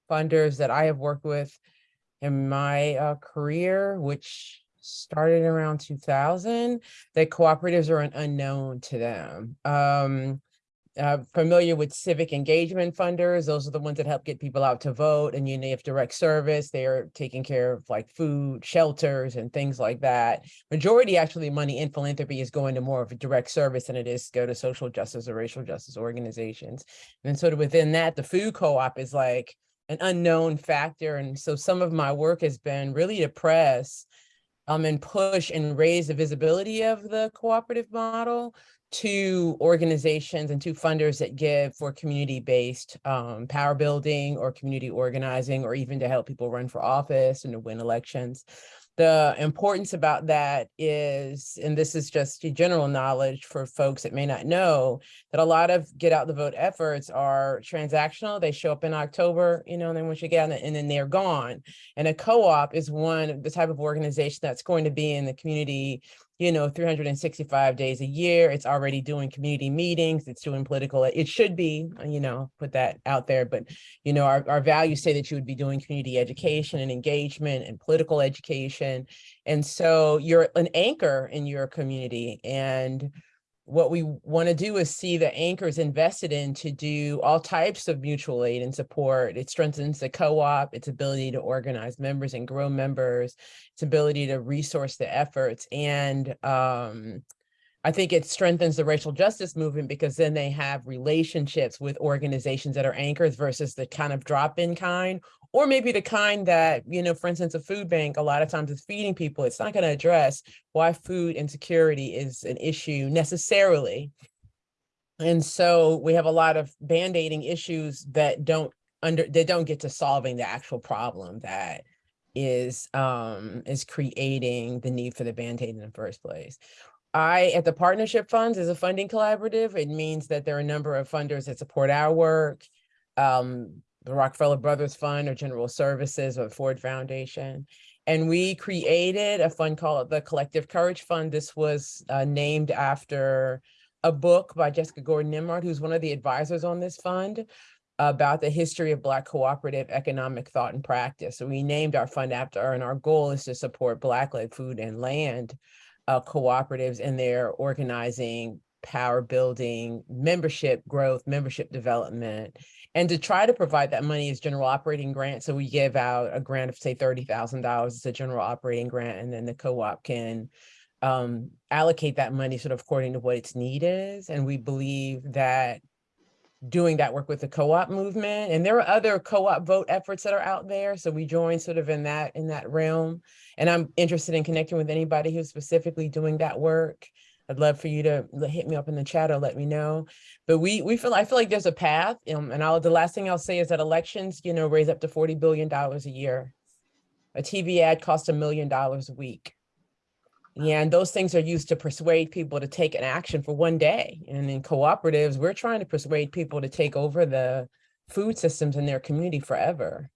funders that I have worked with in my uh, career, which started around 2000, that cooperatives are an unknown to them. Um, uh, familiar with civic engagement funders. Those are the ones that help get people out to vote and you have direct service. They are taking care of like food, shelters and things like that. Majority actually money in philanthropy is going to more of a direct service than it is go to social justice or racial justice organizations. And sort of within that, the food co-op is like an unknown factor. And so some of my work has been really to press um, and push and raise the visibility of the cooperative model two organizations and two funders that give for community-based um, power building or community organizing, or even to help people run for office and to win elections. The importance about that is, and this is just general knowledge for folks that may not know, that a lot of get out the vote efforts are transactional. They show up in October, you know, and then once you get and then they're gone. And a co-op is one the type of organization that's going to be in the community you know, 365 days a year. It's already doing community meetings. It's doing political. It should be, you know, put that out there. But, you know, our, our values say that you would be doing community education and engagement and political education. And so you're an anchor in your community. And what we want to do is see the anchors invested in to do all types of mutual aid and support. It strengthens the co-op, its ability to organize members and grow members, its ability to resource the efforts. And um, I think it strengthens the racial justice movement because then they have relationships with organizations that are anchors versus the kind of drop-in kind or maybe the kind that, you know, for instance, a food bank, a lot of times it's feeding people. It's not going to address why food insecurity is an issue necessarily. And so we have a lot of band-aiding issues that don't under they don't get to solving the actual problem that is um is creating the need for the band-aid in the first place. I, at the Partnership Funds, is a funding collaborative. It means that there are a number of funders that support our work. Um, the Rockefeller Brothers Fund or General Services or Ford Foundation. And we created a fund called the Collective Courage Fund. This was uh, named after a book by Jessica Gordon Nembhard, who's one of the advisors on this fund about the history of Black cooperative economic thought and practice. So we named our fund after her, and our goal is to support Black-led food and land uh, cooperatives in their organizing, power building, membership growth, membership development, and to try to provide that money as general operating grant. So we give out a grant of say $30,000 as a general operating grant, and then the co-op can um, allocate that money sort of according to what its need is. And we believe that doing that work with the co-op movement, and there are other co-op vote efforts that are out there. So we join sort of in that in that realm. And I'm interested in connecting with anybody who's specifically doing that work. I'd love for you to hit me up in the chat or let me know. But we we feel I feel like there's a path. Um, and I'll the last thing I'll say is that elections, you know, raise up to $40 billion a year. A TV ad costs a million dollars a week. Yeah, and those things are used to persuade people to take an action for one day. And in cooperatives, we're trying to persuade people to take over the food systems in their community forever.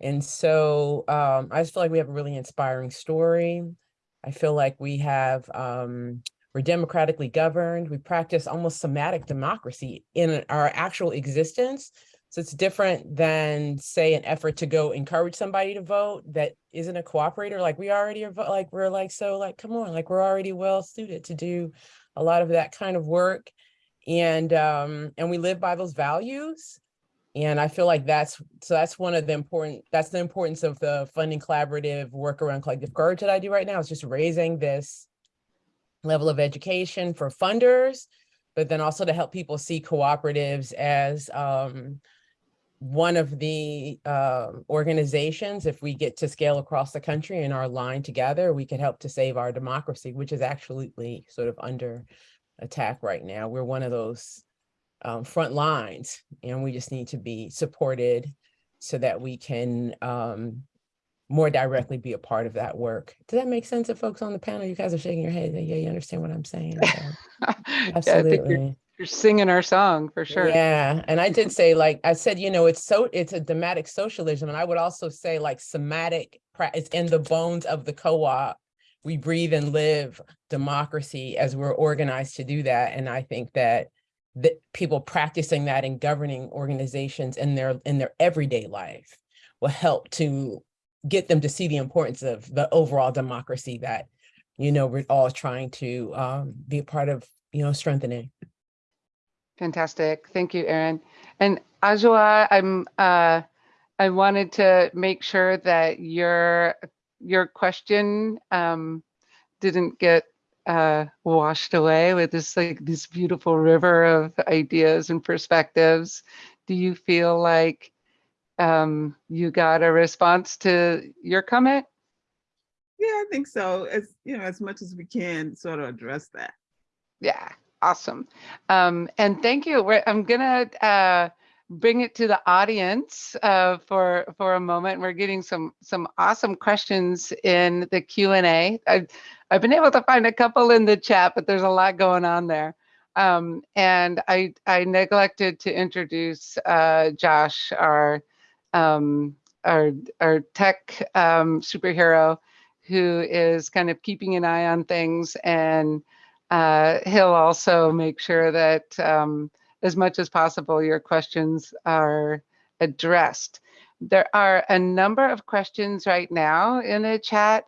And so um, I just feel like we have a really inspiring story. I feel like we have um, we're democratically governed. We practice almost somatic democracy in our actual existence. So it's different than say an effort to go encourage somebody to vote that isn't a cooperator. Like we already are like, we're like, so like, come on, like we're already well suited to do a lot of that kind of work. And, um, and we live by those values. And I feel like that's, so that's one of the important, that's the importance of the funding collaborative work around collective courage that I do right now is just raising this level of education for funders, but then also to help people see cooperatives as um, one of the uh, organizations, if we get to scale across the country and are aligned together, we can help to save our democracy, which is absolutely sort of under attack right now. We're one of those um, front lines and we just need to be supported so that we can um, more directly be a part of that work. Does that make sense to folks on the panel? You guys are shaking your head. Yeah, you understand what I'm saying. So, Yeah, you're, absolutely. you're singing our song for sure. Yeah, and I did say, like I said, you know, it's so it's a thematic socialism, and I would also say like somatic. It's in the bones of the co-op. We breathe and live democracy as we're organized to do that, and I think that that people practicing that in governing organizations in their in their everyday life will help to get them to see the importance of the overall democracy that you know we're all trying to um, be a part of you know strengthening. Fantastic. Thank you, Erin. And Ajwa, I'm uh, I wanted to make sure that your your question um, didn't get uh, washed away with this like this beautiful river of ideas and perspectives. Do you feel like um, you got a response to your comment? Yeah, I think so. As you know, as much as we can sort of address that. Yeah, Awesome. Um, and thank you. We're, I'm gonna uh, bring it to the audience uh, for for a moment. We're getting some some awesome questions in the Q and A. I've I've been able to find a couple in the chat, but there's a lot going on there. Um, and I I neglected to introduce uh, Josh, our um, our our tech um, superhero, who is kind of keeping an eye on things and uh, he'll also make sure that um, as much as possible your questions are addressed. There are a number of questions right now in the chat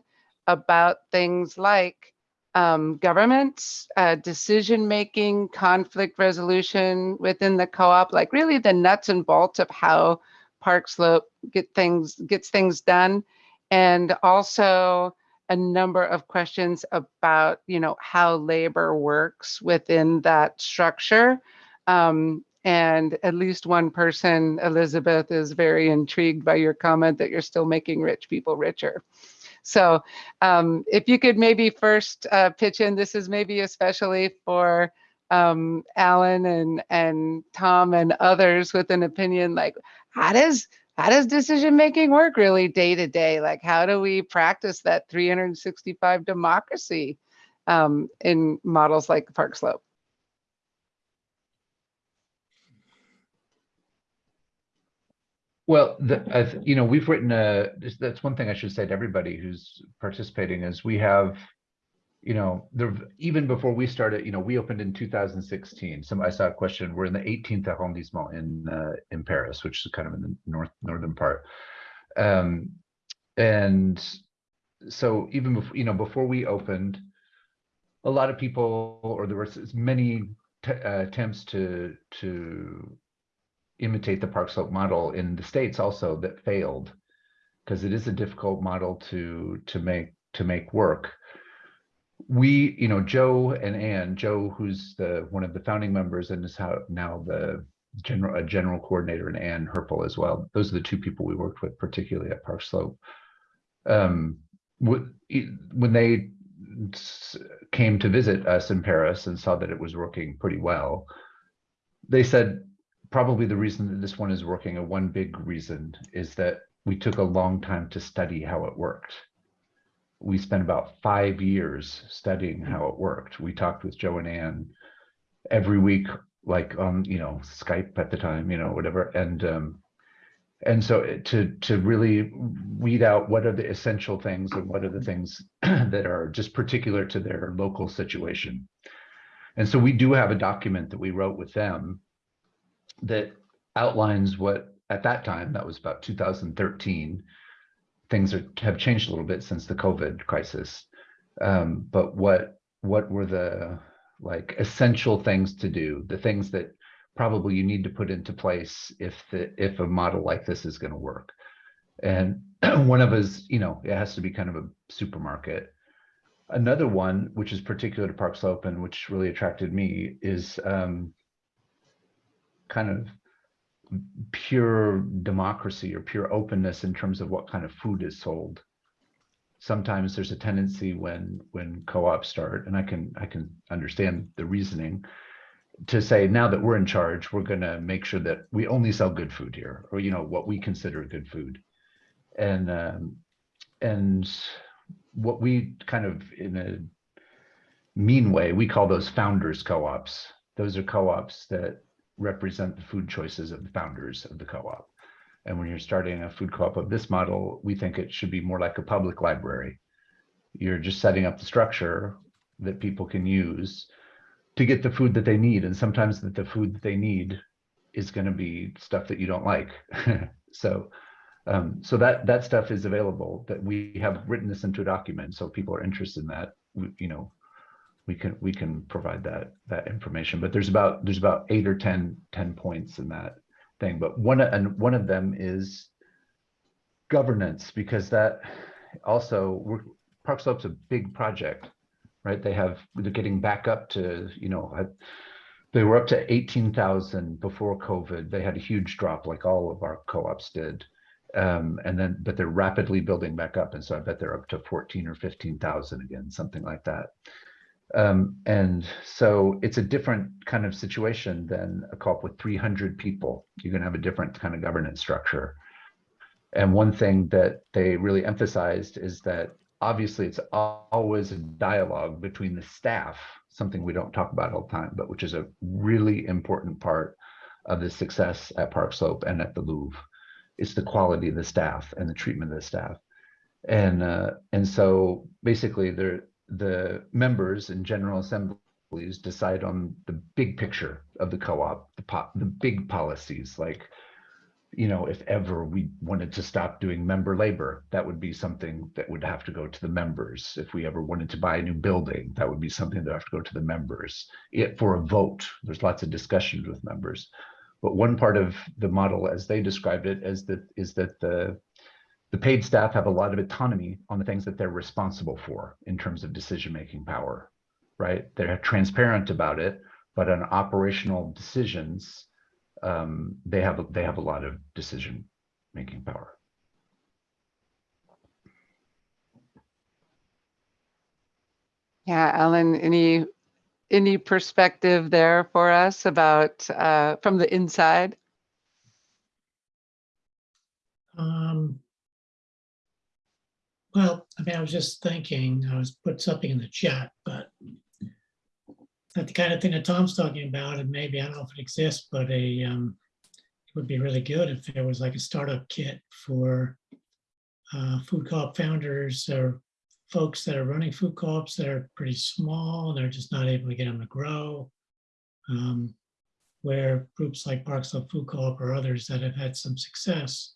about things like um, government, uh, decision making, conflict resolution within the co-op, like really the nuts and bolts of how Park Slope get things gets things done, and also a number of questions about, you know, how labor works within that structure. Um, and at least one person, Elizabeth, is very intrigued by your comment that you're still making rich people richer. So um, if you could maybe first uh, pitch in, this is maybe especially for um, Alan and, and Tom and others with an opinion like, how does how does decision making work really day to day? Like, how do we practice that 365 democracy um, in models like Park Slope? Well, the, uh, you know, we've written a, that's one thing I should say to everybody who's participating is we have, you know, there, even before we started, you know, we opened in 2016. Some, I saw a question, we're in the 18th arrondissement in, uh, in Paris, which is kind of in the north, northern part. Um, and so even before, you know, before we opened, a lot of people, or there were many uh, attempts to, to imitate the Park Slope model in the States also that failed because it is a difficult model to to make to make work. We, you know, Joe and Anne, Joe, who's the one of the founding members and is how now the general a general coordinator and Anne Herpel as well. Those are the two people we worked with, particularly at Park Slope. Um, when they came to visit us in Paris and saw that it was working pretty well, they said, probably the reason that this one is working, a one big reason is that we took a long time to study how it worked. We spent about five years studying how it worked. We talked with Joe and Anne every week, like on, you know, Skype at the time, you know, whatever. And um, and so to to really weed out what are the essential things and what are the things that are just particular to their local situation. And so we do have a document that we wrote with them that outlines what at that time, that was about 2013, things are, have changed a little bit since the COVID crisis. Um, but what what were the like essential things to do, the things that probably you need to put into place if the if a model like this is going to work. And one of us, you know, it has to be kind of a supermarket. Another one, which is particular to Park Slope and which really attracted me, is um, kind of pure democracy or pure openness in terms of what kind of food is sold. Sometimes there's a tendency when when co-ops start, and I can I can understand the reasoning, to say now that we're in charge, we're going to make sure that we only sell good food here, or you know what we consider good food, and um, and what we kind of in a mean way we call those founders co-ops. Those are co-ops that represent the food choices of the founders of the co-op. And when you're starting a food co-op of this model, we think it should be more like a public library. You're just setting up the structure that people can use to get the food that they need. And sometimes that the food that they need is going to be stuff that you don't like. so um, so that that stuff is available that we have written this into a document. So if people are interested in that, you know, we can we can provide that that information but there's about there's about eight or 10 10 points in that thing but one and one of them is governance because that also we're, park slope's a big project right? They have they're getting back up to you know they were up to 18,000 before covid. They had a huge drop like all of our co-ops did um, and then but they're rapidly building back up and so i bet they're up to 14 or 15,000 again something like that Um, and so it's a different kind of situation than a co-op with 300 people. You're going to have a different kind of governance structure. And one thing that they really emphasized is that obviously it's always a dialogue between the staff, something we don't talk about all the time, but which is a really important part of the success at Park Slope and at the Louve. It's the quality of the staff and the treatment of the staff. And uh, and so basically the the members in general assemblies decide on the big picture of the co-op, the po- the big policies like you know, if ever we wanted to stop doing member labor, that would be something that would have to go to the members. If we ever wanted to buy a new building, that would be something that would have to go to the members. It for a vote, there's lots of discussions with members. But one part of the model, as they described it, is that is that the the paid staff have a lot of autonomy on the things that they're responsible for in terms of decision-making power, right? They're transparent about it, but on operational decisions, um, they have they have a lot of decision making power. Yeah, Alan, any any perspective there for us about uh, from the inside? Um, well, I mean, I was just thinking, I was put something in the chat, but not the kind of thing that Tom's talking about, and maybe, I don't know if it exists, but a, um, it would be really good if there was like a startup kit for uh, food co-op founders or folks that are running food co-ops that are pretty small, and they're just not able to get them to grow. Um, Where groups like Park Slope Food Co-op or others that have had some success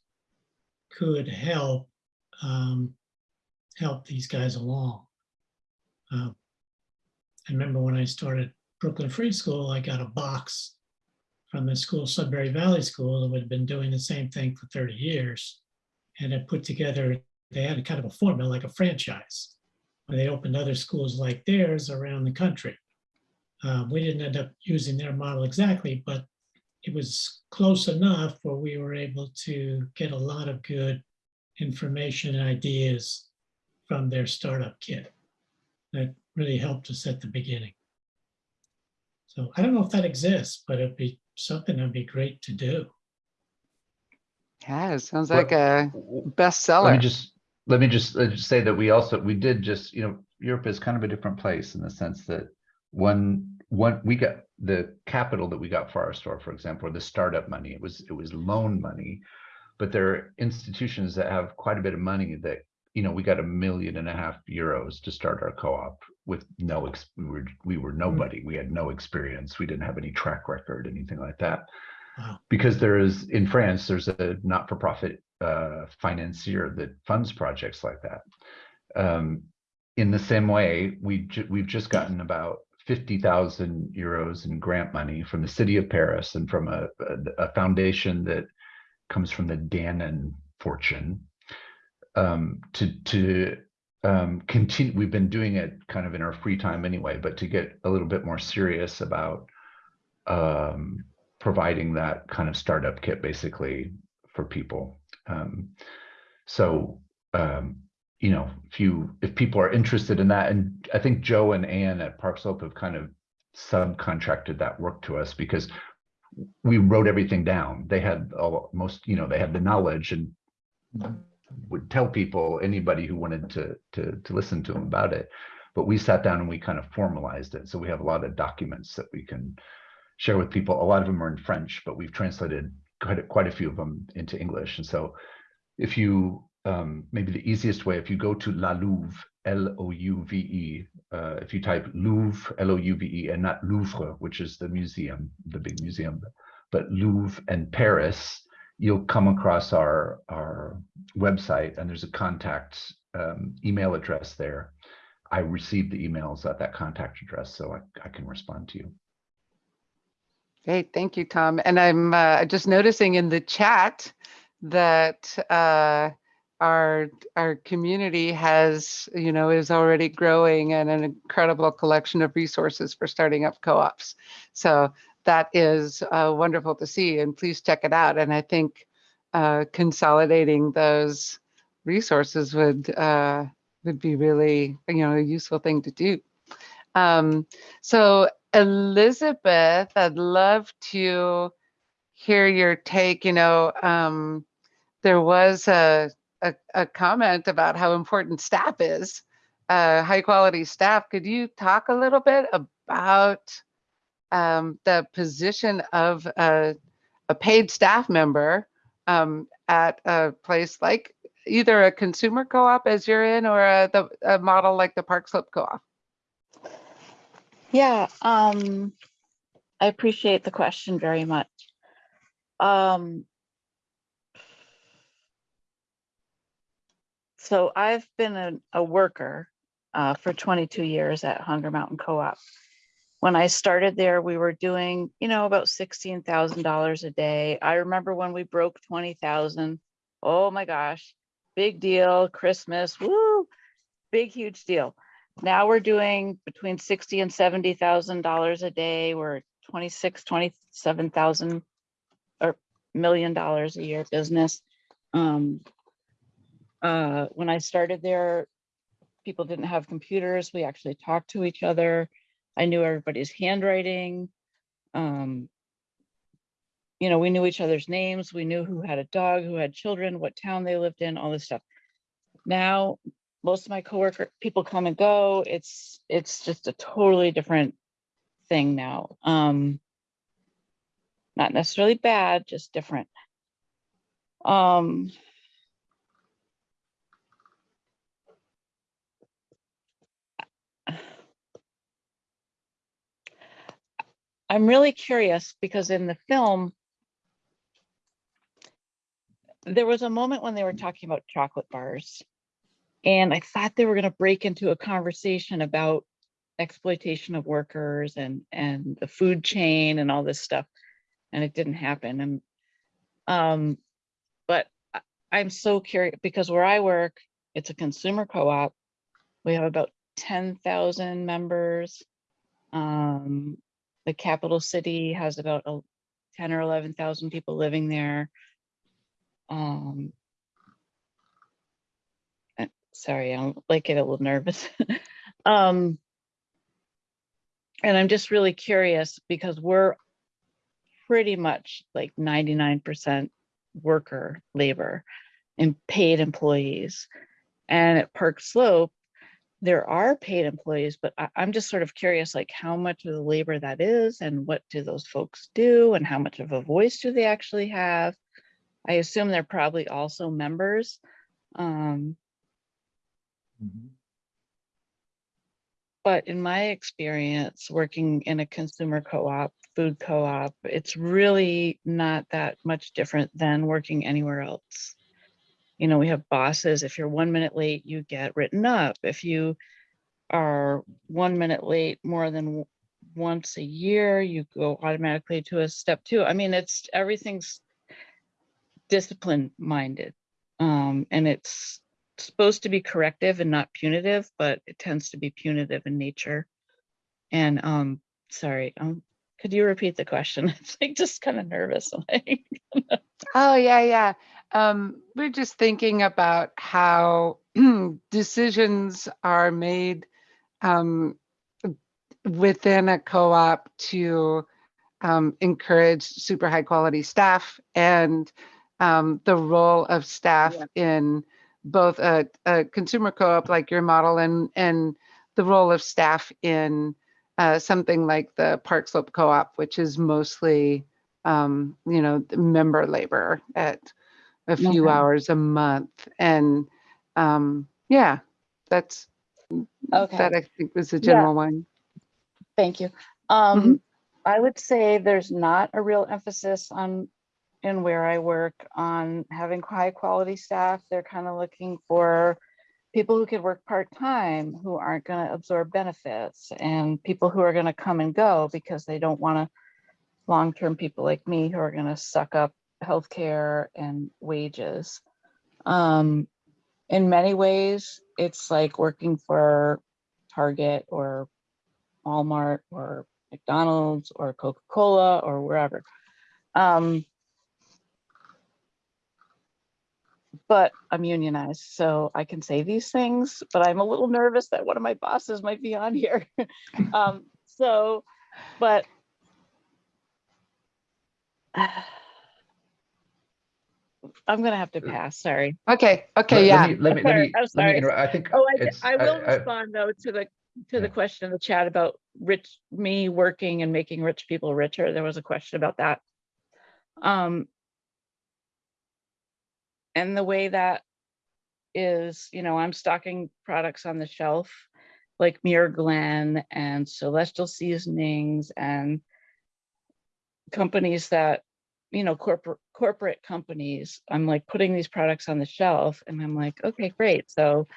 could help um, help these guys along. Uh, I remember when I started Brooklyn Free School, I got a box from the school, Sudbury Valley School, that had been doing the same thing for 30 years. And it put together, they had a kind of a formula, like a franchise, where they opened other schools like theirs around the country. Uh, we didn't end up using their model exactly, but it was close enough where we were able to get a lot of good information and ideas from their startup kit that really helped us at the beginning. So I don't know if that exists, but it'd be something that'd be great to do. Yeah, it sounds Well, like a Let me bestseller. just let me just uh, just say that we also we did just you know Europe is kind of a different place in the sense that one one we got the capital that we got for our store, for example, or the startup money. It was it was loan money, but there are institutions that have quite a bit of money that you know we got a million and a half euros to start our co-op with no ex- we were we were nobody. We had no experience. We didn't have any track record anything like that. Wow. because there is in france there's a not-for-profit uh, financier that funds projects like that. Um, in the same way we ju- we've just gotten about 50,000 euros in grant money from the city of paris and from a, a, a foundation that comes from the dannon fortune um, to to um, continue. We've been doing it kind of in our free time anyway, but to get a little bit more serious about um, providing that kind of startup kit basically for people. Um, so um, you know, if you if people are interested in that, and I think Joe and Anne at Park Slope have kind of subcontracted that work to us because we wrote everything down. They had all, most, you know, they had the knowledge and would tell people, anybody who wanted to, to, to listen to them about it. But we sat down and we kind of formalized it. So we have a lot of documents that we can share with people. A lot of them are in French, but we've translated quite a, quite a few of them into English. And so if you, um, maybe the easiest way, if you go to La Louve, L-O-U-V-E, uh, if you type Louve, L-O-U-V-E, and not Louvre, which is the museum, the big museum, but Louve and Paris, you'll come across our our website and there's a contact um, email address there. I received the emails at that contact address, so I, I can respond to you. Great, thank you, Tom. And I'm uh, just noticing in the chat that uh, our our community has, you know, is already growing and an incredible collection of resources for starting up co-ops. So that is uh, wonderful to see, and please check it out. And I think uh, consolidating those resources would uh, would be really, you know, a useful thing to do. Um, so Elizabeth, I'd love to hear your take. You know, um, there was a, a, a comment about how important staff is, uh, high quality staff. Could you talk a little bit about um, the position of a, a paid staff member um, at a place like either a consumer co-op as you're in or a, the, a model like the Park Slope Co-op? Yeah, um, I appreciate the question very much. Um, so I've been a, a worker uh, for 22 years at Hunger Mountain Co-op. When I started there, we were doing, you know, about $16,000 a day. I remember when we broke 20,000. Oh my gosh, big deal, Christmas, woo, big, huge deal. Now we're doing between 60 and $70,000 a day. We're 26, 27,000 or million dollars a year business. Um, uh, when I started there, people didn't have computers. We actually talked to each other. I knew everybody's handwriting. Um, you know, we knew each other's names. We knew who had a dog, who had children, what town they lived in, all this stuff. Now, most of my coworker people come and go. It's it's just a totally different thing now. Um, not necessarily bad, just different. Um, I'm really curious because in the film, there was a moment when they were talking about chocolate bars. And I thought they were going to break into a conversation about exploitation of workers and and the food chain and all this stuff. And it didn't happen. And um, but I'm so curious because where I work, it's a consumer co-op. We have about 10,000 members. Um, the capital city has about a 10 or 11,000 people living there. Um, uh, sorry, I'm like get a little nervous. um, and I'm just really curious because we're pretty much like 99% worker labor and paid employees. And at Park Slope, there are paid employees, but I, I'm just sort of curious, like how much of the labor that is and what do those folks do and how much of a voice do they actually have? I assume they're probably also members. Um, but in my experience, working in a consumer co-op, food co-op, it's really not that much different than working anywhere else. You know, we have bosses. If you're one minute late, you get written up. If you are one minute late more than once a year, you go automatically to a step two. I mean, it's everything's discipline minded. Um, and it's supposed to be corrective and not punitive, but it tends to be punitive in nature. And um, sorry, um, could you repeat the question? It's like just kind of nervous. Oh, yeah, yeah. Um, we're just thinking about how decisions are made um, within a co-op to um, encourage super high quality staff and um, the role of staff in both a, a consumer co-op like your model and and the role of staff in uh, something like the Park Slope Co-op, which is mostly um, you know, member labor at a few Okay. hours a month. And um, yeah, that's Okay. that I think was a Yeah. general one. Thank you. Um, I would say there's not a real emphasis on, in where I work, on having high quality staff. They're kind of looking for people who could work part-time, who aren't gonna absorb benefits, and people who are gonna come and go because they don't wanna, long-term people like me who are gonna suck up healthcare and wages. Um, in many ways, it's like working for Target or Walmart or McDonald's or Coca-Cola or wherever. Um, but I'm unionized, so I can say these things, but I'm a little nervous that one of my bosses might be on here. Um, so, but I'm gonna have to pass, sorry. Okay, okay, let yeah. me- Let me, let me, I'm let me, sorry. interrupt. I think. Oh, I, I will I- respond though to the, to Yeah. the question in the chat about rich, me working and making rich people richer. There was a question about that. Um. And the way that is, you know, I'm stocking products on the shelf like Muir Glen and Celestial Seasonings and companies that, you know, corporate corporate companies. I'm like putting these products on the shelf and I'm like, okay, great. So,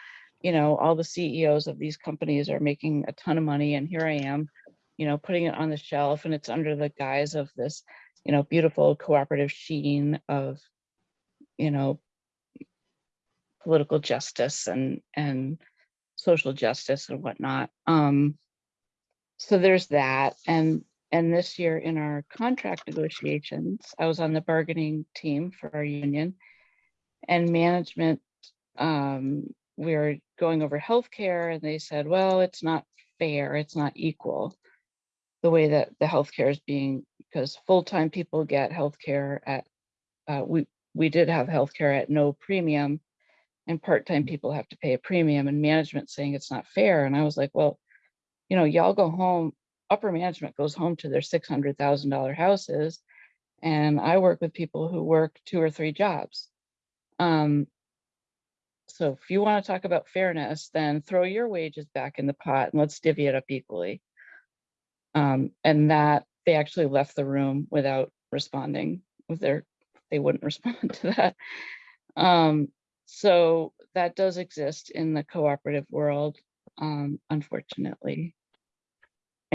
you know, all the CEOs of these companies are making a ton of money and here I am, you know, putting it on the shelf and it's under the guise of this, you know, beautiful cooperative sheen of, you know, political justice and and social justice and whatnot. Um, so there's that. And and this year in our contract negotiations, I was on the bargaining team for our union and management. Um, we were going over healthcare and they said, well, it's not fair, it's not equal. The way that the healthcare is being, because full-time people get healthcare at, uh, we, we did have healthcare at no premium and part-time people have to pay a premium and management saying it's not fair. And I was like, well, you know, y'all go home, upper management goes home to their six hundred thousand dollar houses. And I work with people who work two or three jobs. Um, so if you want to talk about fairness, then throw your wages back in the pot and let's divvy it up equally. Um, and that they actually left the room without responding with their, they wouldn't respond to that. Um, so that does exist in the cooperative world, um, unfortunately.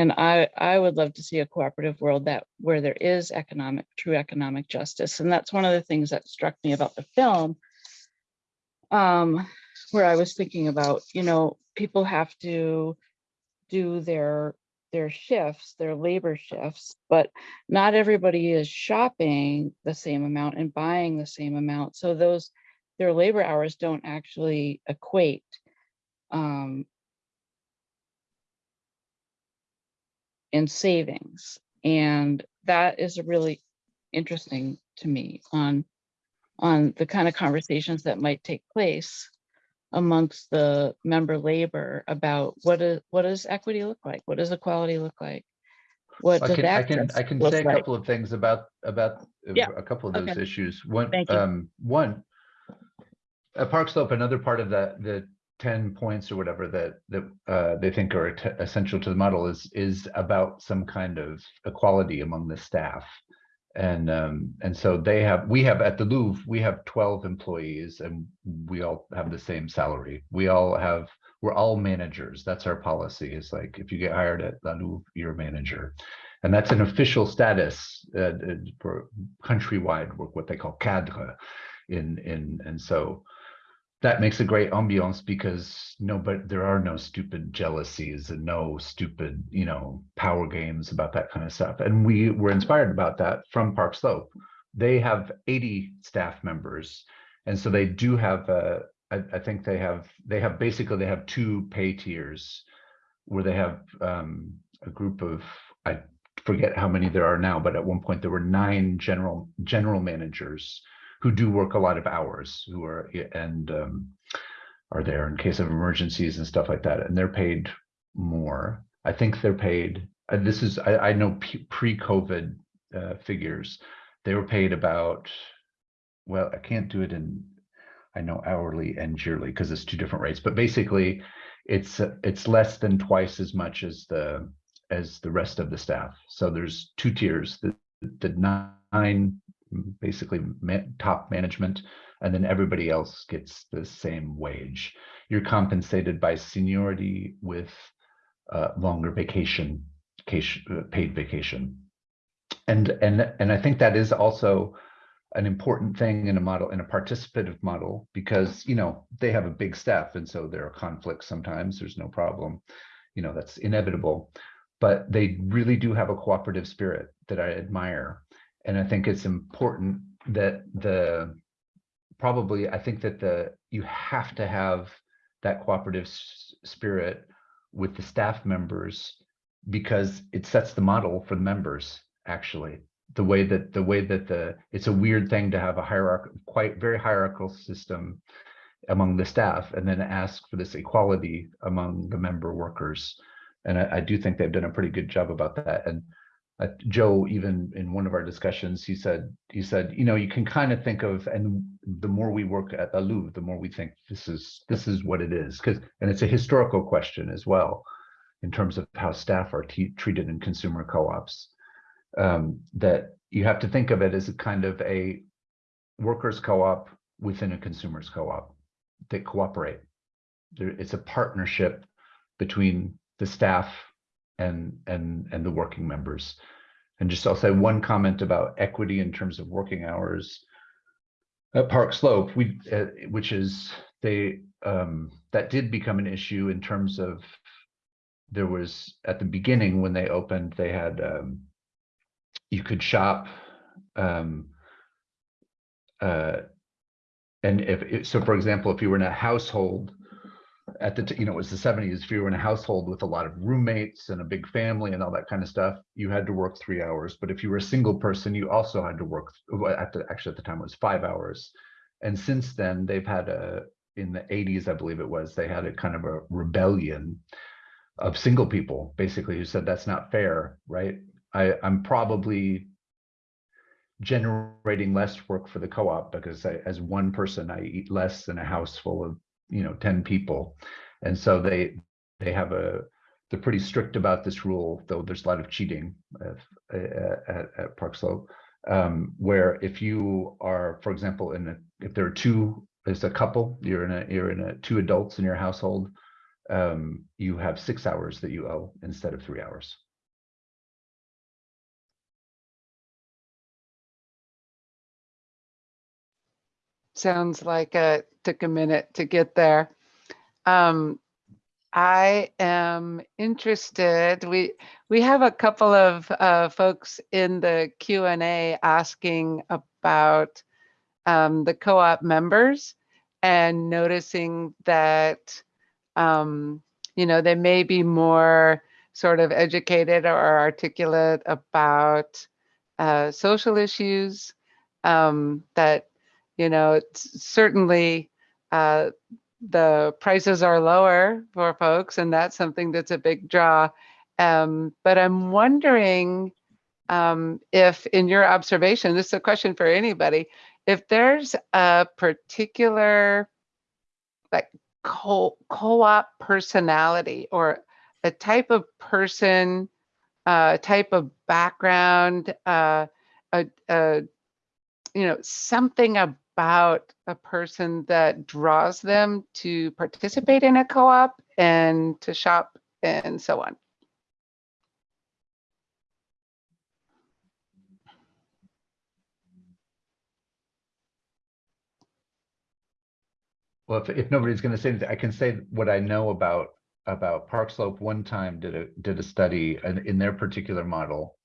And I, I would love to see a cooperative world that where there is economic, true economic justice. And that's one of the things that struck me about the film. Um, where I was thinking about, you know, people have to do their their shifts, their labor shifts, but not everybody is shopping the same amount and buying the same amount. So those their labor hours don't actually equate. Um, in savings. And that is really interesting to me on, on the kind of conversations that might take place amongst the member labor about what is, what does equity look like? What does equality look like? What I does can, I can, I can say a like? couple of things about, about uh, Yeah, a couple of those okay. issues. One, um, one, at Park Slope, another part of that, the ten points or whatever that, that, uh, they think are essential to the model is, is about some kind of equality among the staff. And, um, and so they have, we have at the Louve, we have twelve employees and we all have the same salary. We all have, we're all managers. That's our policy. It's like, if you get hired at the Louve, you're a manager. And that's an official status, uh, uh, for countrywide, work what they call cadre in, in, and so that makes a great ambiance because no, but there are no stupid jealousies and no stupid, you know, power games about that kind of stuff. And we were inspired about that from Park Slope. They have 80 staff members. And so they do have, uh, I, I think they have, they have basically, they have two pay tiers where they have um, a group of, I forget how many there are now, but at one point there were nine general, general managers who do work a lot of hours, who are and um, are there in case of emergencies and stuff like that, and they're paid more. I think they're paid. Uh, this is I, I know pre-COVID uh, figures. They were paid about. Well, I can't do it in. I know hourly and yearly because it's two different rates, but basically, it's it's less than twice as much as the as the rest of the staff. So there's two tiers. The the nine basically top management, and then everybody else gets the same wage. You're compensated by seniority with uh, longer vacation, cation, uh, paid vacation, and and and I think that is also an important thing in a model in a participative model because you know they have a big staff and so there are conflicts sometimes there's no problem. You know that's inevitable. But they really do have a cooperative spirit that i admire and I think it's important that the probably, I think that the, you have to have that cooperative spirit with the staff members because it sets the model for the members, actually. The way that, the way that the, it's a weird thing to have a hierarchical, quite very hierarchical system among the staff and then ask for this equality among the member workers. And I, I do think they've done a pretty good job about that. And uh, Joe, even in one of our discussions, he said, he said, you know, you can kind of think of, and the more we work at the Louve, the more we think this is, this is what it is. Because, and it's a historical question as well, in terms of how staff are treated in consumer co-ops. Um, that you have to think of it as a kind of a workers co-op within a consumers co-op that cooperate. There, it's a partnership between the staff and and and the working members. And just I'll say one comment about equity in terms of working hours. At Park Slope, we uh, which is they um, that did become an issue in terms of there was at the beginning when they opened they had um, you could shop um, uh, and if so for example if you were in a household at the, you know, it was the seventies, if you were in a household with a lot of roommates and a big family and all that kind of stuff, you had to work three hours. But if you were a single person, you also had to work, at the, actually at the time it was five hours. And since then, they've had a, in the eighties, I believe it was, they had a kind of a rebellion of single people, basically, who said that's not fair, right? I, I'm probably generating less work for the co-op because I, as one person, I eat less than a house full of you know 10 people. And so they they have a they're pretty strict about this rule though there's a lot of cheating at, at, at park slope um, where if you are for example in a if there are two as a couple you're in a you're in a two adults in your household um, you have six hours that you owe instead of three hours Sounds like it took a minute to get there. Um, I am interested, we, we have a couple of uh, folks in the Q and A asking about um, the co-op members and noticing that, um, you know, they may be more sort of educated or articulate about uh, social issues um, that you know, it's certainly uh, the prices are lower for folks, and that's something that's a big draw. Um, but I'm wondering um, if, in your observation, this is a question for anybody, if there's a particular like co- co-op personality or a type of person, uh, type of background, uh, a, a you know something about a person that draws them to participate in a co-op and to shop and so on. Well, if, if nobody's going to say anything, I can say what I know about about Park Slope. One time did a did a study in, in their particular model,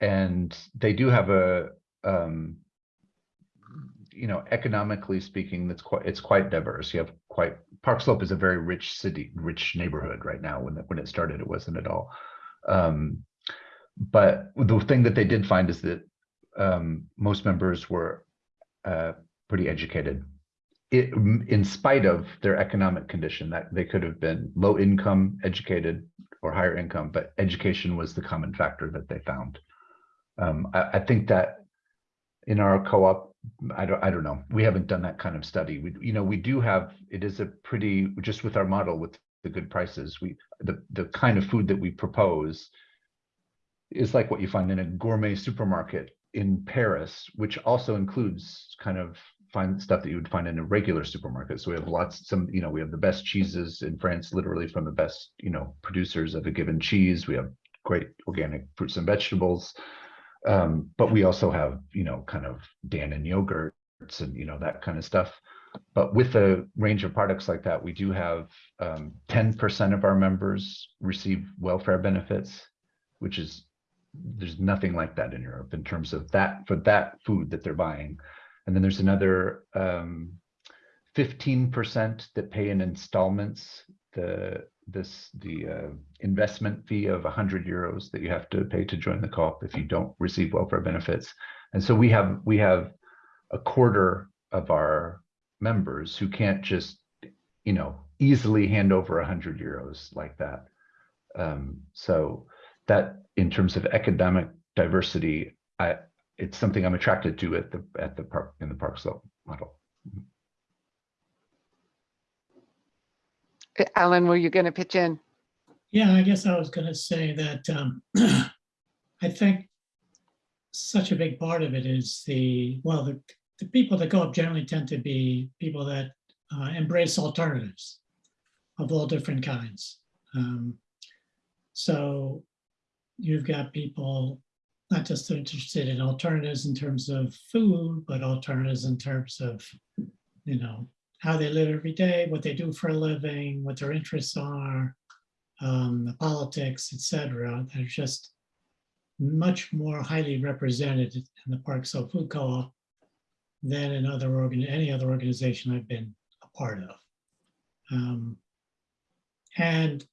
and they do have a um, you know economically speaking, that's quite it's quite diverse. You have quite Park Slope is a very rich city, rich neighborhood right now. When it, when it started, it wasn't at all. Um, but the thing that they did find is that um, most members were uh, pretty educated it, in spite of their economic condition that they could have been low income educated or higher income but education was the common factor that they found um, I, I, think that in our co-op i don't i don't know we haven't done that kind of study we you know we do have it is a pretty just with our model with the good prices we the the kind of food that we propose is like what you find in a gourmet supermarket in paris which also includes kind of find stuff that you would find in a regular supermarket. So we have lots, some, you know, we have the best cheeses in France, literally from the best, you know, producers of a given cheese. We have great organic fruits and vegetables. Um, but we also have, you know, kind of Dannon yogurts and, you know, that kind of stuff. But with a range of products like that, we do have 10% um, of our members receive welfare benefits, which is, there's nothing like that in Europe in terms of that, for that food that they're buying And then there's another um, 15% that pay in installments. The this the uh, investment fee of 100 euros that you have to pay to join the co-op if you don't receive welfare benefits. And so we have we have a quarter of our members who can't just you know easily hand over 100 euros like that. Um, so that in terms of economic diversity, I it's something I'm attracted to at the at the park in the park model. Alan, were you going to pitch in? Yeah, I guess I was gonna say that um, I think such a big part of it is the, well, the, the people that go up generally tend to be people that uh, embrace alternatives of all different kinds. Um, So you've got people not just interested in alternatives in terms of food, but alternatives in terms of, you know, how they live every day, what they do for a living, what their interests are, um, the politics, et cetera. They're just much more highly represented in the Park Slope Food Co-op than in other organ, any other organization I've been a part of. Um, and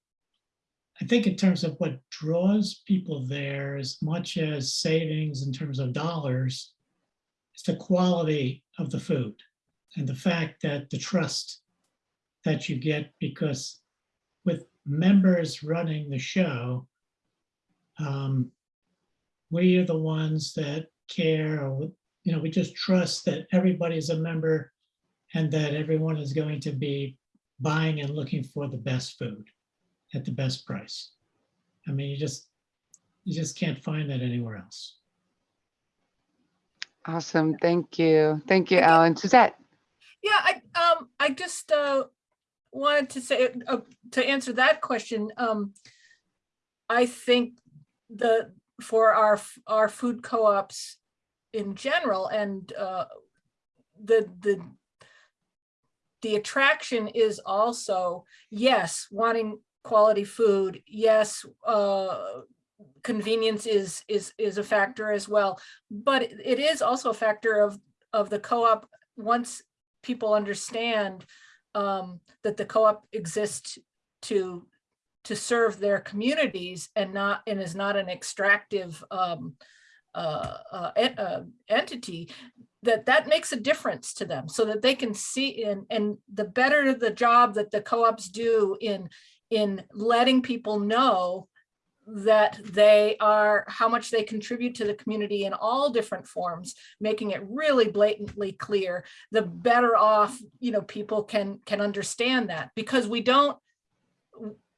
I think in terms of what draws people there as much as savings in terms of dollars, it's the quality of the food and the fact that the trust that you get because with members running the show, um, we are the ones that care, or, you know, we just trust that everybody's a member and that everyone is going to be buying and looking for the best food at the best price. I mean, you just, you just can't find that anywhere else. Awesome. Thank you. Thank you, Thank you. Alan. Suzette? Yeah, I, um, I just, uh, wanted to say, uh, to answer that question, um, I think the, for our, our food co-ops in general and, uh, the, the, the attraction is also, yes, wanting quality food, yes, uh, convenience is, is, is a factor as well. But it- is also a factor of, of the co-op, once people understand um, that the co-op exists to to serve their communities and not and is not an extractive um, uh, uh, uh, entity that that makes a difference to them so that they can see in and the better the job that the co-ops do in in letting people know that they are how much they contribute to the community in all different forms making it really blatantly clear the better off you know people can can understand that. Because we don't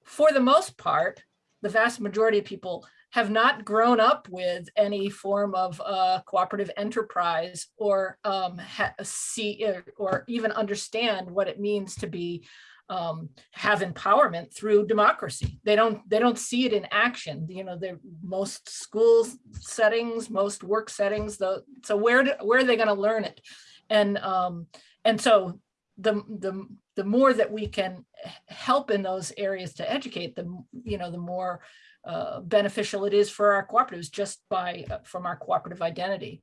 for the most part the vast majority of people have not grown up with any form of uh, cooperative enterprise or um, see or- or even understand what it means to be um, have empowerment through democracy. They don't they don't see it in action. You know, they most school settings, most work settings. The so where do, where are they going to learn it? And um, and so the the the more that we can help in those areas to educate them, you know, the more uh, beneficial it is for our cooperatives just by uh, from our cooperative identity.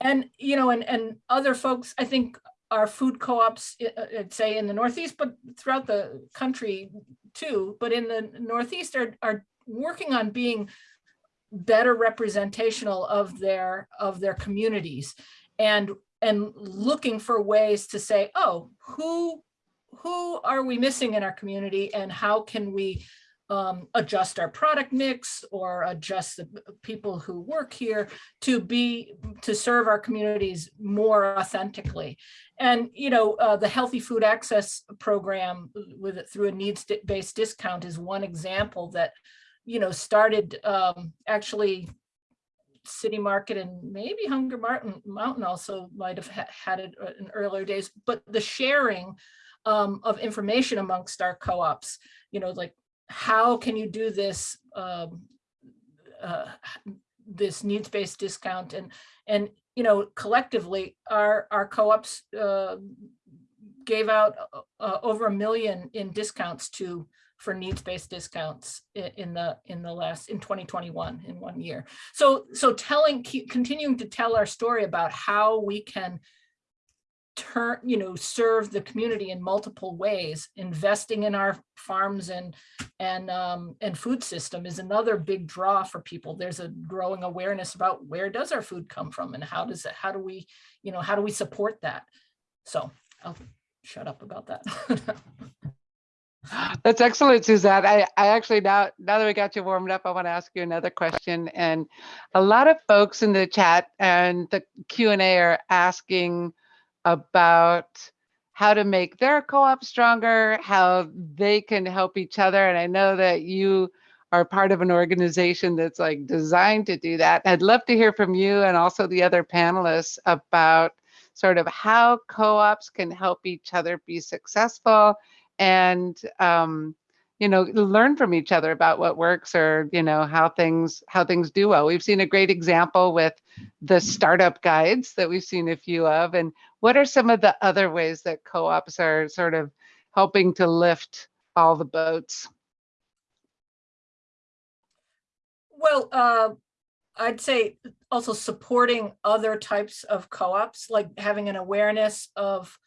And you know, and and other folks, I think our food co-ops, uh, uh, say in the Northeast, but throughout the country too, but in the Northeast are, are working on being better representational of their, of their communities and, and looking for ways to say, oh, who, who are we missing in our community and how can we um, adjust our product mix or adjust the people who work here to be, to serve our communities more authentically. And, you know, uh, the Healthy Food Access Program with through a needs-based discount is one example that, you know, started um, actually City Market and maybe Hunger Mountain, Mountain also might have ha- had it uh, in earlier days, but the sharing um, of information amongst our co-ops, you know, like how can you do this um, uh, this needs-based discount? And and you know collectively our our co-ops uh, gave out uh, uh, over a million in discounts to for needs-based discounts in the in the last in 2021 in one year. So so telling continuing to tell our story about how we can turn, you know, serve the community in multiple ways. Investing in our farms and and um, and food system is another big draw for people. There's a growing awareness about where does our food come from and how does it, how do we, you know, how do we support that? So I'll shut up about that. That's excellent, Suzette. I, I actually now now that we got you warmed up, I want to ask you another question. And a lot of folks in the chat and the Q and A are asking about how to make their co-op stronger, how they can help each other. And I know that you are part of an organization that's like designed to do that. I'd love to hear from you and also the other panelists about sort of how co-ops can help each other be successful and um, you know learn from each other about what works or you know how things how things do well we've seen a great example with the startup guides that we've seen a few of and what are some of the other ways that co-ops are sort of helping to lift all the boats Well, uh, I'd say also supporting other types of co-ops, like having an awareness of,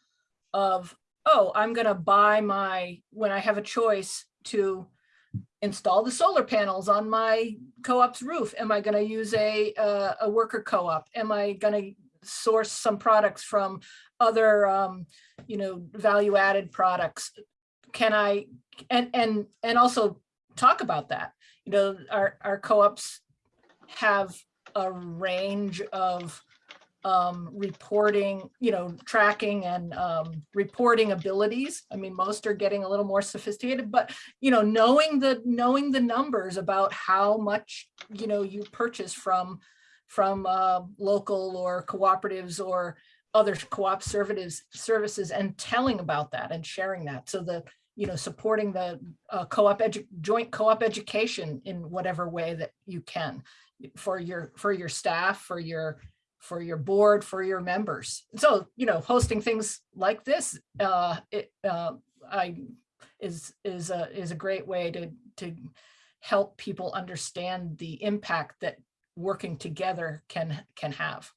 of, oh, I'm gonna buy my, when I have a choice to install the solar panels on my co-op's roof, am I gonna use a, uh, a worker co-op? Am I gonna source some products from other, um, you know, value-added products? Can I, and, and, and also talk about that you know, our, our co-ops have a range of um, reporting, you know, tracking and um, reporting abilities. I mean, most are getting a little more sophisticated, but, you know, knowing the knowing the numbers about how much, you know, you purchase from from uh, local or cooperatives or other co-op services and telling about that and sharing that so the, you know, supporting the uh, co-op joint co-op education in whatever way that you can for your for your staff, for your for your board, for your members. So, you know, hosting things like this, uh, it, uh, I is is a is a great way to to help people understand the impact that working together can can have.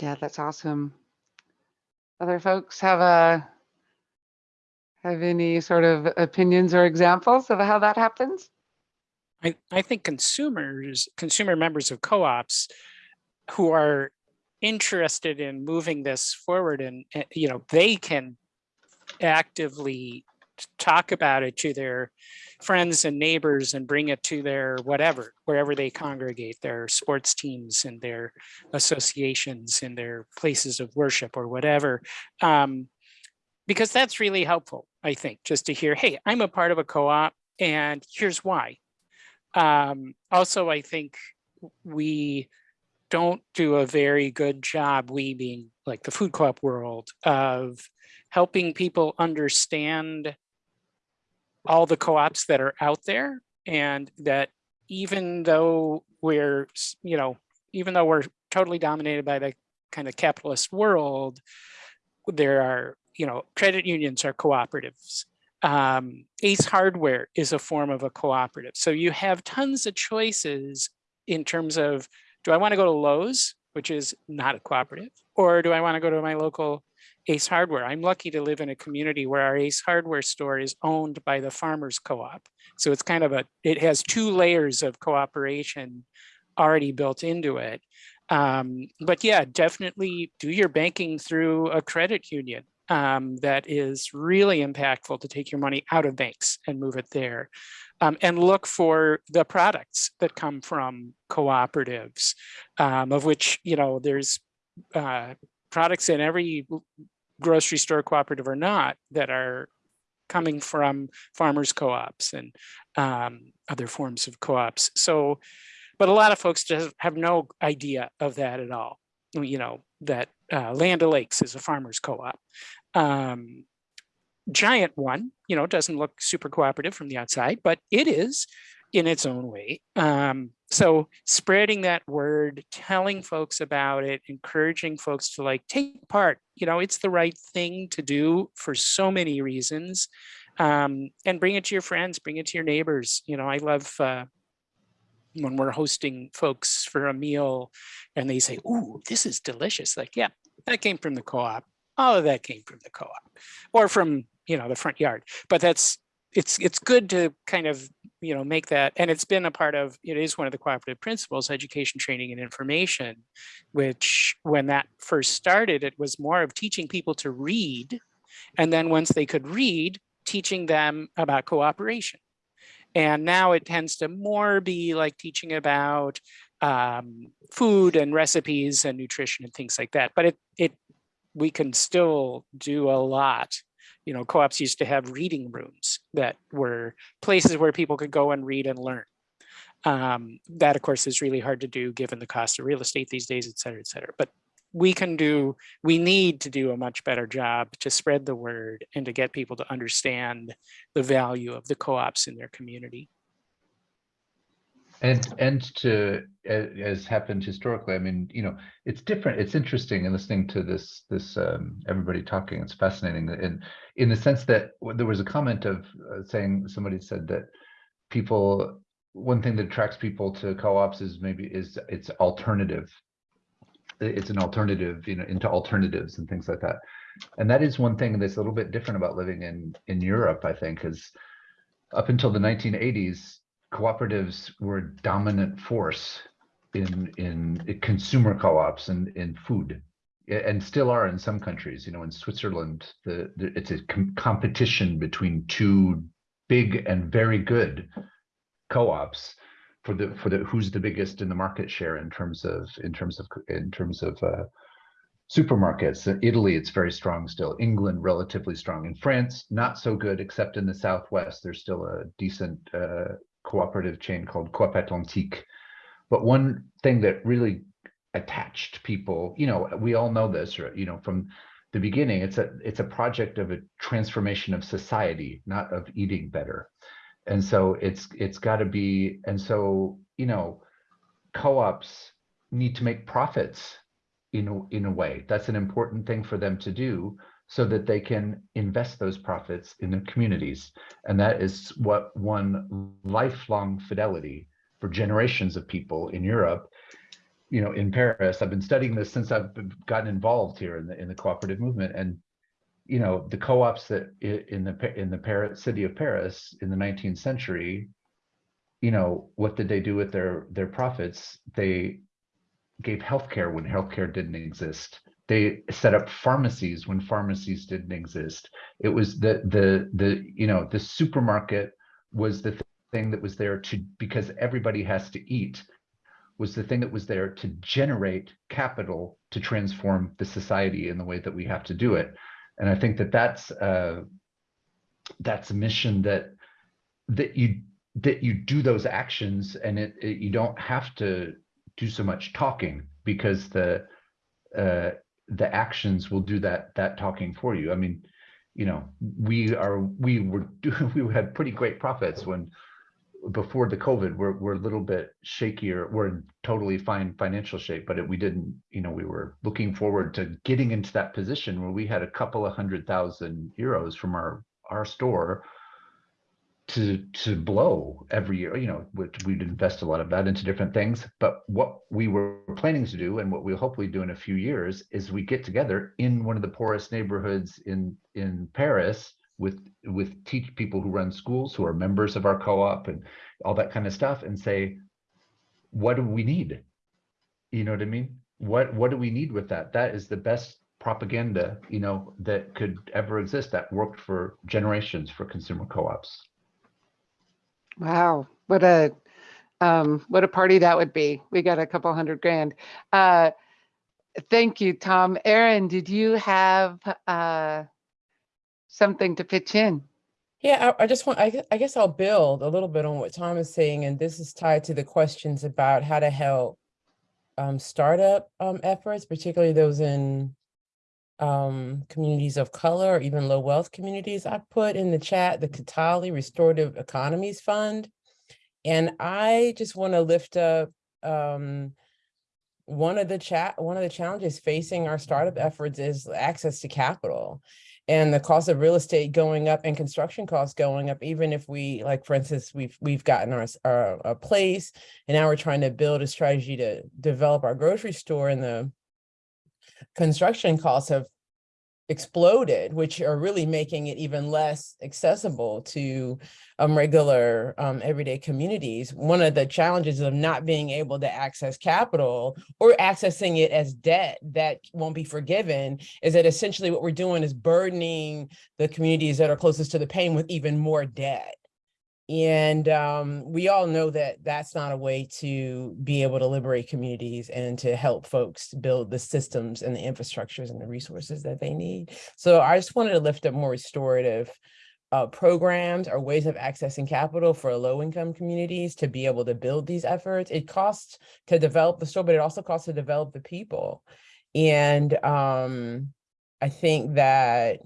yeah that's awesome other folks have a have any sort of opinions or examples of how that happens? I, I think consumers, consumer members of co-ops who are interested in moving this forward and, eh, you know, they can actively talk about it to their friends and neighbors and bring it to their whatever, wherever they congregate, their sports teams and their associations and their places of worship or whatever. Um, because that's really helpful, I think, just to hear, hey, I'm a part of a co-op and here's why. Um, also, I think we don't do a very good job, we being like the food co-op world, of helping people understand all the co-ops that are out there and that even though we're, you know, even though we're totally dominated by the kind of capitalist world, there are, you know, credit unions are cooperatives. Um, Ace Hardware is a form of a cooperative. So you have tons of choices in terms of, do I want to go to Lowe's, which is not a cooperative, or do I want to go to my local Ace Hardware. I'm lucky to live in a community where our Ace Hardware store is owned by the farmers co-op. So it's kind of a, it has two layers of cooperation already built into it. Um, but yeah, definitely do your banking through a credit union. Um, that is really impactful to take your money out of banks and move it there. Um, and look for the products that come from cooperatives, um, of which, you know, there's uh, products in every grocery store cooperative or not that are coming from farmers co-ops and um, other forms of co-ops. So, but a lot of folks just have no idea of that at all. You know, that uh, Land O'Lakes is a farmers co-op. Um, giant one, you know, doesn't look super cooperative from the outside, but it is in its own way. Um, so spreading that word, telling folks about it, encouraging folks to like take part, you know, it's the right thing to do for so many reasons. Um, and bring it to your friends, bring it to your neighbors. You know, I love, uh, when we're hosting folks for a meal and they say, ooh, this is delicious. Like, yeah, that came from the co-op. All of that came from the co-op or from, you know, the front yard. But that's, it's, it's good to kind of, you know, make that, and it's been a part of, it is one of the cooperative principles, education, training and information, which when that first started, it was more of teaching people to read. And then once they could read, teaching them about cooperation. And now it tends to more be like teaching about um, food and recipes and nutrition and things like that. But it, it, we can still do a lot. You know, co-ops used to have reading rooms that were places where people could go and read and learn. Um, that, of course, is really hard to do given the cost of real estate these days, et cetera, et cetera. But we can do, we need to do a much better job to spread the word and to get people to understand the value of the co-ops in their community. And and to as happened historically, I mean, you know, it's different. It's interesting in listening to this this um, everybody talking. It's fascinating in in the sense that there was a comment of uh, saying somebody said that people one thing that attracts people to co-ops is maybe is it's alternative. It's an alternative, you know, into alternatives and things like that. And that is one thing that's a little bit different about living in in Europe, I think, is up until the 1980s, cooperatives were a dominant force in in consumer co-ops and in food and still are in some countries. You know in switzerland the, the it's a com competition between two big and very good co-ops for the for the who's the biggest in the market share in terms of in terms of in terms of uh, supermarkets. In italy it's very strong still. England relatively strong. In france not so good except in the southwest there's still a decent uh, cooperative chain called Coop Atlantique. But one thing that really attached people, you know, we all know this, or, you know, from the beginning, it's a it's a project of a transformation of society, not of eating better. And so it's it's got to be, and so you know, co-ops need to make profits in in a way. That's an important thing for them to do so that they can invest those profits in the communities. And that is what won lifelong fidelity for generations of people in Europe. You know, in Paris, I've been studying this since I've gotten involved here in the in the cooperative movement. And you know, the co-ops that in the in the Paris city of Paris in the 19th century, you know, what did they do with their their profits? They gave healthcare when healthcare didn't exist they set up pharmacies when pharmacies didn't exist. It was the the the you know the supermarket was the thing that was there to because everybody has to eat was the thing that was there to generate capital to transform the society in the way that we have to do it. And I think that that's uh, that's a mission that that you that you do those actions and it, it you don't have to do so much talking because the uh, the actions will do that that talking for you. I mean, you know, we are we were doing we had pretty great profits when before the COVID. We're we're a little bit shakier. We're in totally fine financial shape, but it, we didn't. You know, we were looking forward to getting into that position where we had a couple of hundred thousand euros from our our store to to blow every year you know we'd invest a lot of that into different things. But what we were planning to do and what we'll hopefully do in a few years is we get together in one of the poorest neighborhoods in in paris with with teach people who run schools who are members of our co-op and all that kind of stuff and say what do we need? You know what i mean? What what do we need with that? That is the best propaganda you know that could ever exist that worked for generations for consumer co-ops Wow, what a um, what a party that would be. We got a couple hundred grand. Uh, thank you, Tom. Erin, did you have uh, something to pitch in? Yeah, I, I just want, I, I guess I'll build a little bit on what Tom is saying, and this is tied to the questions about how to help um, startup um, efforts, particularly those in um, communities of color or even low wealth communities. I put in the chat the Kataly Restorative Economies Fund. And I just want to lift up um, one of the chat, one of the challenges facing our startup efforts is access to capital. and the cost of real estate going up and construction costs going up, even if we, like, for instance, we've, we've gotten our, our, a place and now we're trying to build a strategy to develop our grocery store and the construction costs have exploded, which are really making it even less accessible to um, regular um, everyday communities. One of the challenges of not being able to access capital or accessing it as debt that won't be forgiven is that essentially what we're doing is burdening the communities that are closest to the pain with even more debt. And um, we all know that that's not a way to be able to liberate communities and to help folks build the systems and the infrastructures and the resources that they need. So I just wanted to lift up more restorative uh, programs or ways of accessing capital for low income communities to be able to build these efforts. It costs to develop the store, but it also costs to develop the people. And um, I think that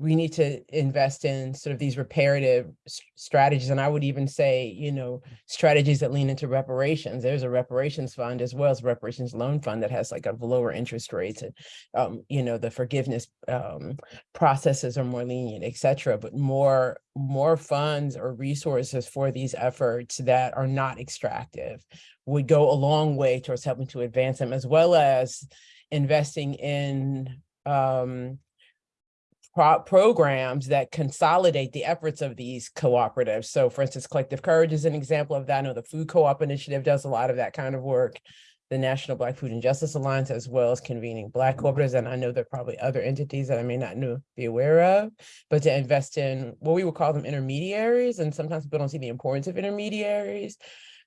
we need to invest in sort of these reparative strategies. And I would even say, you know, strategies that lean into reparations. There's a reparations fund as well as reparations loan fund that has like a lower interest rates and, um, you know, the forgiveness um, processes are more lenient, et cetera, but more, more funds or resources for these efforts that are not extractive would go a long way towards helping to advance them as well as investing in um, pro- programs that consolidate the efforts of these cooperatives. So for instance, Collective Courage is an example of that. I know the Food Co-op Initiative does a lot of that kind of work. The National Black Food and Justice Alliance, as well as convening Black cooperatives. And I know there are probably other entities that I may not know, be aware of, but to invest in what we would call them intermediaries. And sometimes people don't see the importance of intermediaries,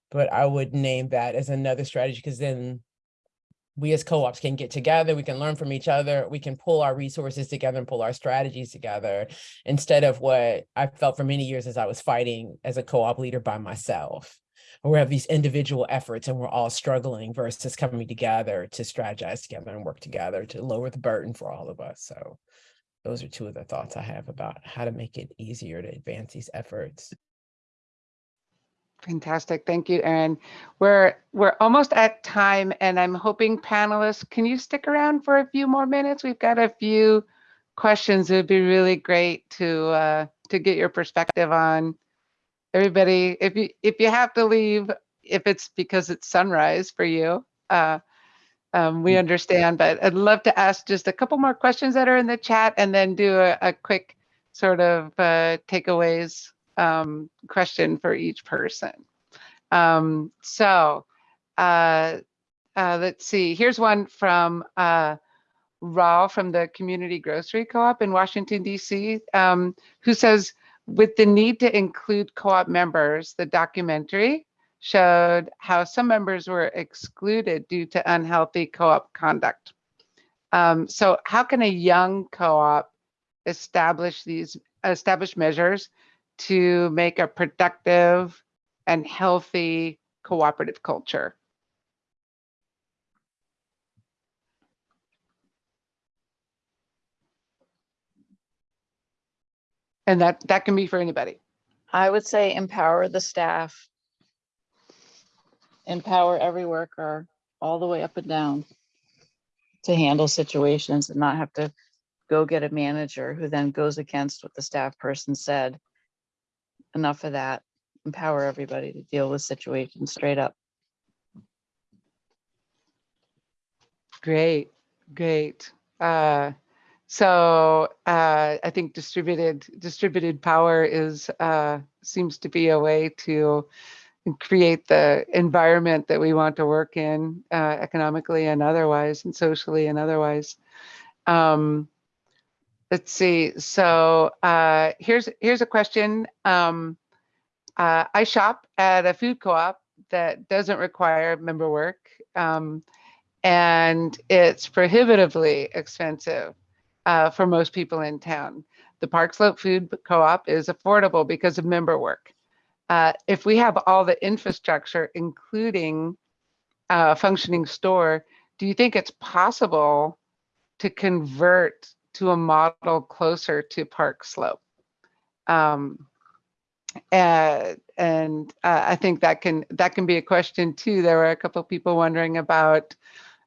but I would name that as another strategy because then we as co-ops can get together, we can learn from each other, we can pull our resources together and pull our strategies together instead of what I felt for many years as I was fighting as a co-op leader by myself. We have these individual efforts and we're all struggling versus coming together to strategize together and work together to lower the burden for all of us. So those are two of the thoughts I have about how to make it easier to advance these efforts. Fantastic. Thank you, Erin. We're we're almost at time and I'm hoping panelists, can you stick around for a few more minutes? We've got a few questions. It would be really great to uh, to get your perspective on everybody. If you if you have to leave, if it's because it's sunrise for you, uh, um, we understand, but I'd love to ask just a couple more questions that are in the chat and then do a, a quick sort of uh, takeaways um, question for each person. Um, so uh, uh, let's see, here's one from uh, Raw from the Community Grocery Co-op in Washington, DC, um, who says, with the need to include co-op members, the documentary showed how some members were excluded due to unhealthy co-op conduct. Um, so how can a young co-op establish these establish measures to make a productive and healthy cooperative culture? And that that can be for anybody. I would say empower the staff. Empower every worker all the way up and down to handle situations and not have to go get a manager who then goes against what the staff person said. Enough of that. Empower everybody to deal with situations straight up. Great, great. Uh, so uh, I think distributed distributed power is uh, seems to be a way to create the environment that we want to work in uh, economically and otherwise, and socially and otherwise. Um, let's see. So uh, here's here's a question. Um, uh, I shop at a food co-op that doesn't require member work. Um, and it's prohibitively expensive uh, for most people in town. The Park Slope Food Co-op is affordable because of member work. Uh, if we have all the infrastructure, including a functioning store, do you think it's possible to convert to a model closer to Park Slope. Um, uh, and uh, I think that can that can be a question too. There were a couple people wondering about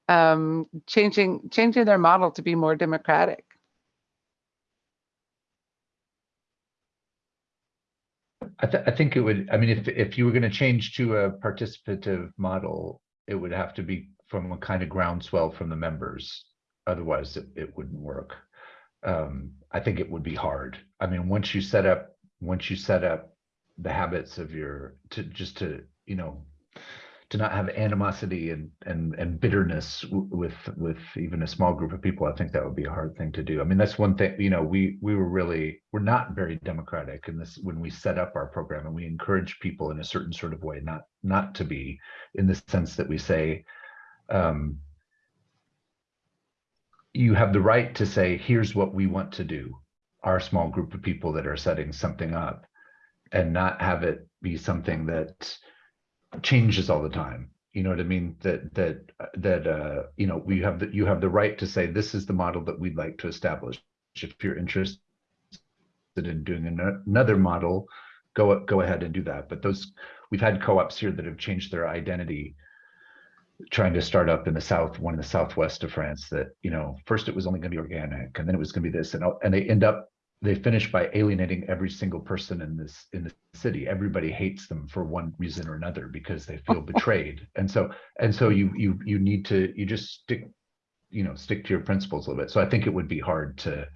um, changing changing their model to be more democratic. I, th I think it would. I mean, if if you were going to change to a participative model, it would have to be from a kind of groundswell from the members. Otherwise, it, it wouldn't work. Um, I think it would be hard. I mean, once you set up, once you set up the habits of your, to, just to, you know, to not have animosity and, and, and bitterness with, with even a small group of people, I think that would be a hard thing to do. I mean, that's one thing, you know, we, we were really, we're not very democratic in this, when we set up our program and we encourage people in a certain sort of way, not, not to be in the sense that we say, um, you have the right to say, here's what we want to do, our small group of people that are setting something up, and not have it be something that changes all the time. You know what I mean? That that that uh, you know we have the you have the right to say this is the model that we'd like to establish. If you're interested in doing ano- another model, go go ahead and do that. But those we've had co-ops here that have changed their identity trying to start up in the south, one in the southwest of France that, you know, first it was only gonna be organic and then it was gonna be this and, and they end up, they finish by alienating every single person in this, in the city. Everybody hates them for one reason or another because they feel betrayed. And so, and so you, you, you need to, you just stick, you know, stick to your principles a little bit. So I think it would be hard to,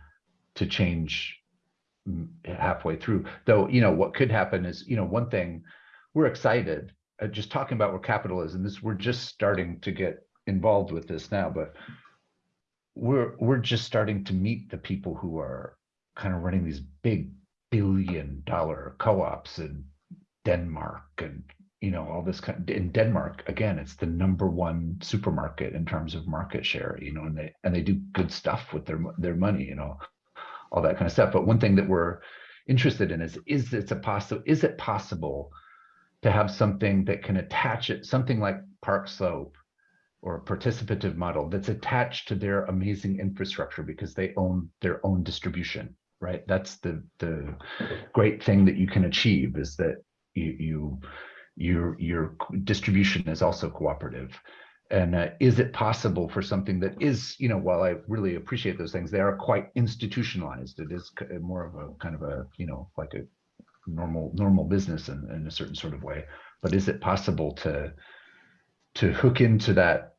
to change halfway through. Though, you know, what could happen is, you know, one thing, we're excited Uh, just talking about where capitalism is, we're just starting to get involved with this now, but we're we're just starting to meet the people who are kind of running these big billion dollar co-ops in Denmark and you know all this kind in Denmark again it's the number one supermarket in terms of market share you know and they and they do good stuff with their their money you know all that kind of stuff. But one thing that we're interested in is is it's a possible is it possible to have something that can attach it, something like Park Slope or a participative model that's attached to their amazing infrastructure because they own their own distribution, right? That's the the great thing that you can achieve is that you you your your distribution is also cooperative. And uh, is it possible for something that is, you know, while I really appreciate those things, they are quite institutionalized. It is more of a kind of a, you know, like a normal normal business in, in a certain sort of way. But is it possible to to hook into that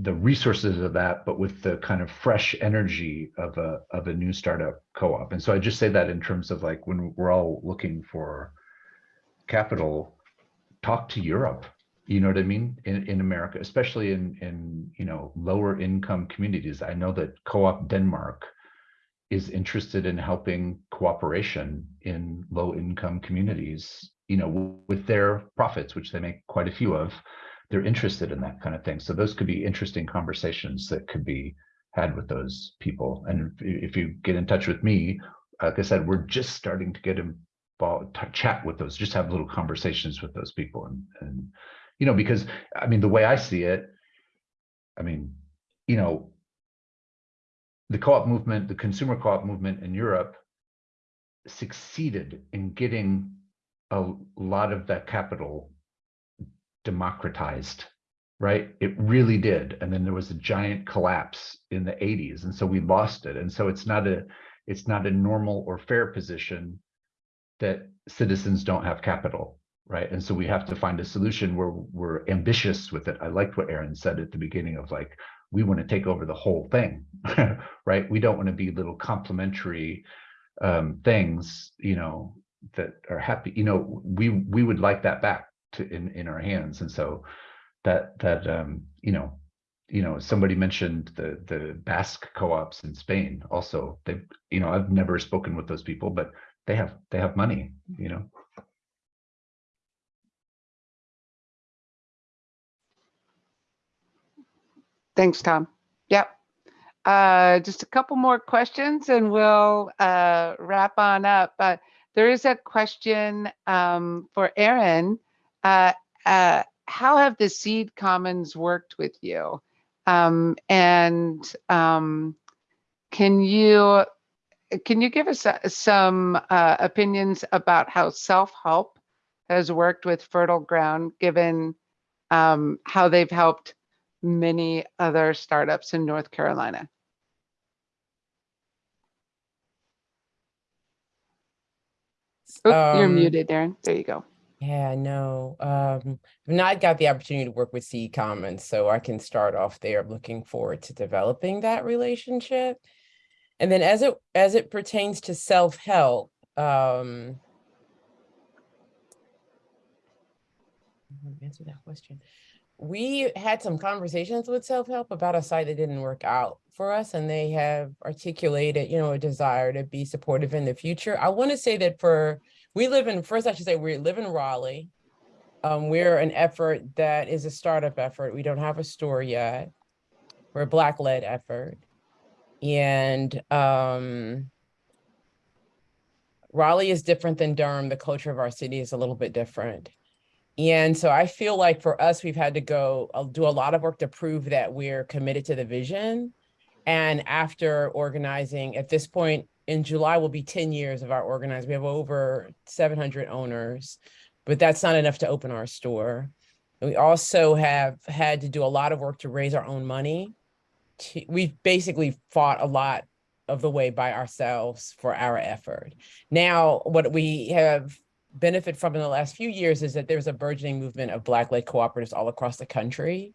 the resources of that but with the kind of fresh energy of a of a new startup co-op? And so i just say that in terms of like when we're all looking for capital talk to europe. You know what i mean? In, in america especially in in you know lower income communities. I know that co-op denmark is interested in helping cooperation in low income communities you know with their profits which they make quite a few of they're interested in that kind of thing. So those could be interesting conversations that could be had with those people. And if, you get in touch with me like i said we're just starting to get involved chat with those just have little conversations with those people and and you know because i mean the way i see it i mean you know the co-op movement, the consumer co-op movement in Europe succeeded in getting a lot of that capital democratized, right? It really did. And then there was a giant collapse in the 80s. And so we lost it. And so it's not a it's not a normal or fair position that citizens don't have capital, right? And so we have to find a solution where we're ambitious with it. I liked what Erin said at the beginning of like, we want to take over the whole thing, right? We don't want to be little complementary um, things, you know, that are happy. You know, we we would like that back to in in our hands, and so that that um, you know, you know, somebody mentioned the the Basque co-ops in Spain. Also, they, you know, I've never spoken with those people, but they have they have money, you know. Thanks, Tom. Yep. Uh, just a couple more questions and we'll uh, wrap on up. But there is a question um, for Erin. Uh, uh, how have the seed commons worked with you? Um, and um, can you can you give us uh, some uh, opinions about how self-help has worked with Fertile Ground, given um, how they've helped many other startups in North Carolina. Oh, you're Um, muted, Erin. There you go. Yeah, no, um, I've not got the opportunity to work with Seed Commons, so I can start off there. I'm looking forward to developing that relationship. And then as it, as it pertains to self-help, um. Answer that question. We had some conversations with self-help about a site that didn't work out for us and they have articulated, you know, a desire to be supportive in the future. I want to say that for we live in, first I should say, we live in Raleigh. Um, we're an effort that is a startup effort. We don't have a store yet. We're a black-led effort. And um, Raleigh is different than Durham. The culture of our city is a little bit different. And so I feel like for us, we've had to go uh, do a lot of work to prove that we're committed to the vision. And after organizing, at this point, in July will be 10 years of our organized. We have over 700 owners, but that's not enough to open our store. We also have had to do a lot of work to raise our own money. We've basically fought a lot of the way by ourselves for our effort. Now, what we have benefit from in the last few years is that there's a burgeoning movement of Black-led cooperatives all across the country.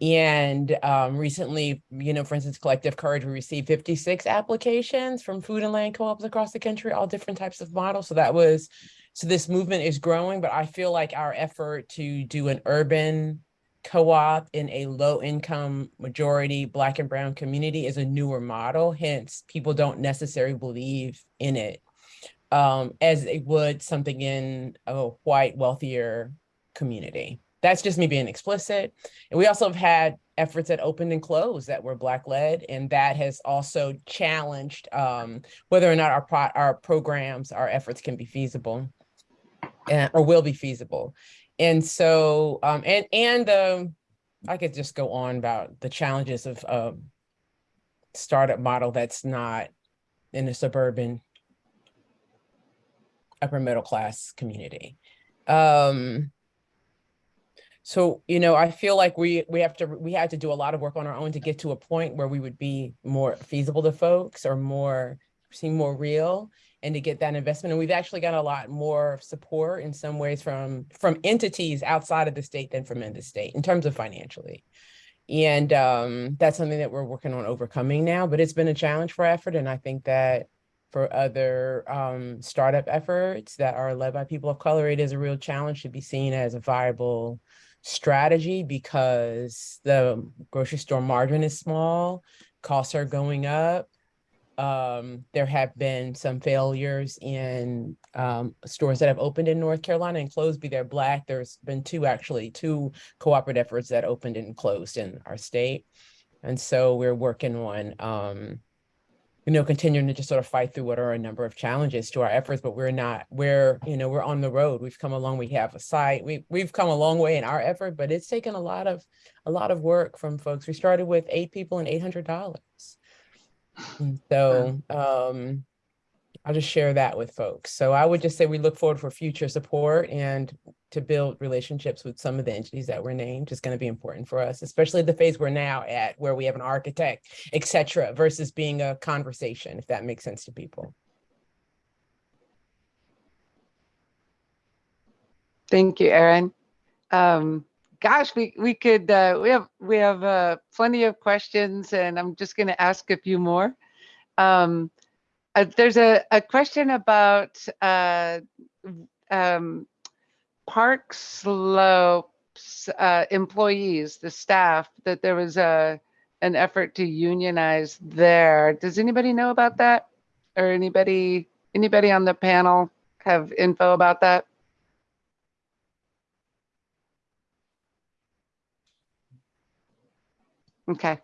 And um, recently, you know, for instance, Collective Courage, we received 56 applications from food and land co-ops across the country, all different types of models. So that was, so this movement is growing, but I feel like our effort to do an urban co-op in a low income majority Black and brown community is a newer model. Hence, people don't necessarily believe in it um, as it would something in a white, wealthier community. That's just me being explicit. And we also have had efforts that opened and closed that were Black led, and that has also challenged um, whether or not our pro our programs, our efforts can be feasible and, or will be feasible. And so, um, and and um, I could just go on about the challenges of um, startup model that's not in a suburban upper middle class community. Um, so, you know, I feel like we we have to we had to do a lot of work on our own to get to a point where we would be more feasible to folks or more seem more real and to get that investment. And we've actually got a lot more support in some ways from from entities outside of the state than from in the state in terms of financially. And um, that's something that we're working on overcoming now, but it's been a challenge for effort. And I think that for other um, startup efforts that are led by people of color, it is a real challenge to be seen as a viable strategy because the grocery store margin is small, costs are going up. Um, there have been some failures in um, stores that have opened in North Carolina and closed, be they're black. There's been two actually, two cooperative efforts that opened and closed in our state. And so we're working on um, you know, continuing to just sort of fight through what are a number of challenges to our efforts, but we're not, we're, you know, we're on the road. We've come along, we have a site, we, we've come a long way in our effort, but it's taken a lot of, a lot of work from folks. We started with eight people and $800. And so, um, I'll just share that with folks. So I would just say we look forward for future support and to build relationships with some of the entities that were named is going to be important for us, especially the phase we're now at where we have an architect, et cetera, versus being a conversation, if that makes sense to people. Thank you, Erin. Um, gosh, we, we could, uh, we have, we have, uh, plenty of questions and I'm just going to ask a few more. Um, uh, there's a, a question about, uh, um, Park Slopes, uh, employees, the staff, that there was a, an effort to unionize there. Does anybody know about that? Or anybody, anybody on the panel have info about that? Okay.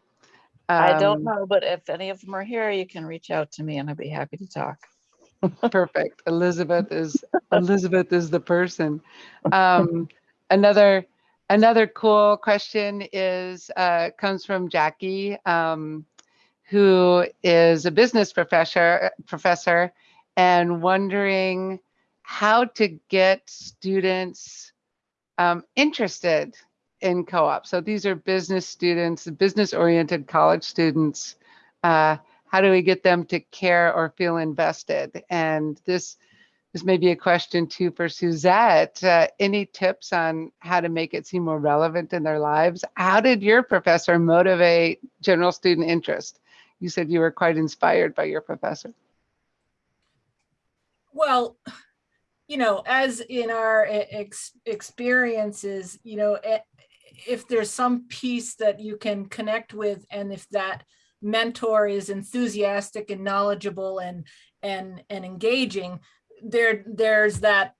I don't Um, know, but if any of them are here, you can reach out to me and I'd be happy to talk. Perfect. Elizabeth is, Elizabeth is the person. Um, another, another cool question is, uh, comes from Jackie, um, who is a business professor, professor and wondering how to get students um, interested in co-op. So these are business students, business-oriented college students. Uh, how do we get them to care or feel invested? And this this may be a question too for Suzette. Uh, any tips on how to make it seem more relevant in their lives? How did your professor motivate general student interest? You said you were quite inspired by your professor. Well, you know, as in our ex- experiences, you know, if there's some piece that you can connect with, and if that mentor is enthusiastic and knowledgeable and and and engaging, there there's that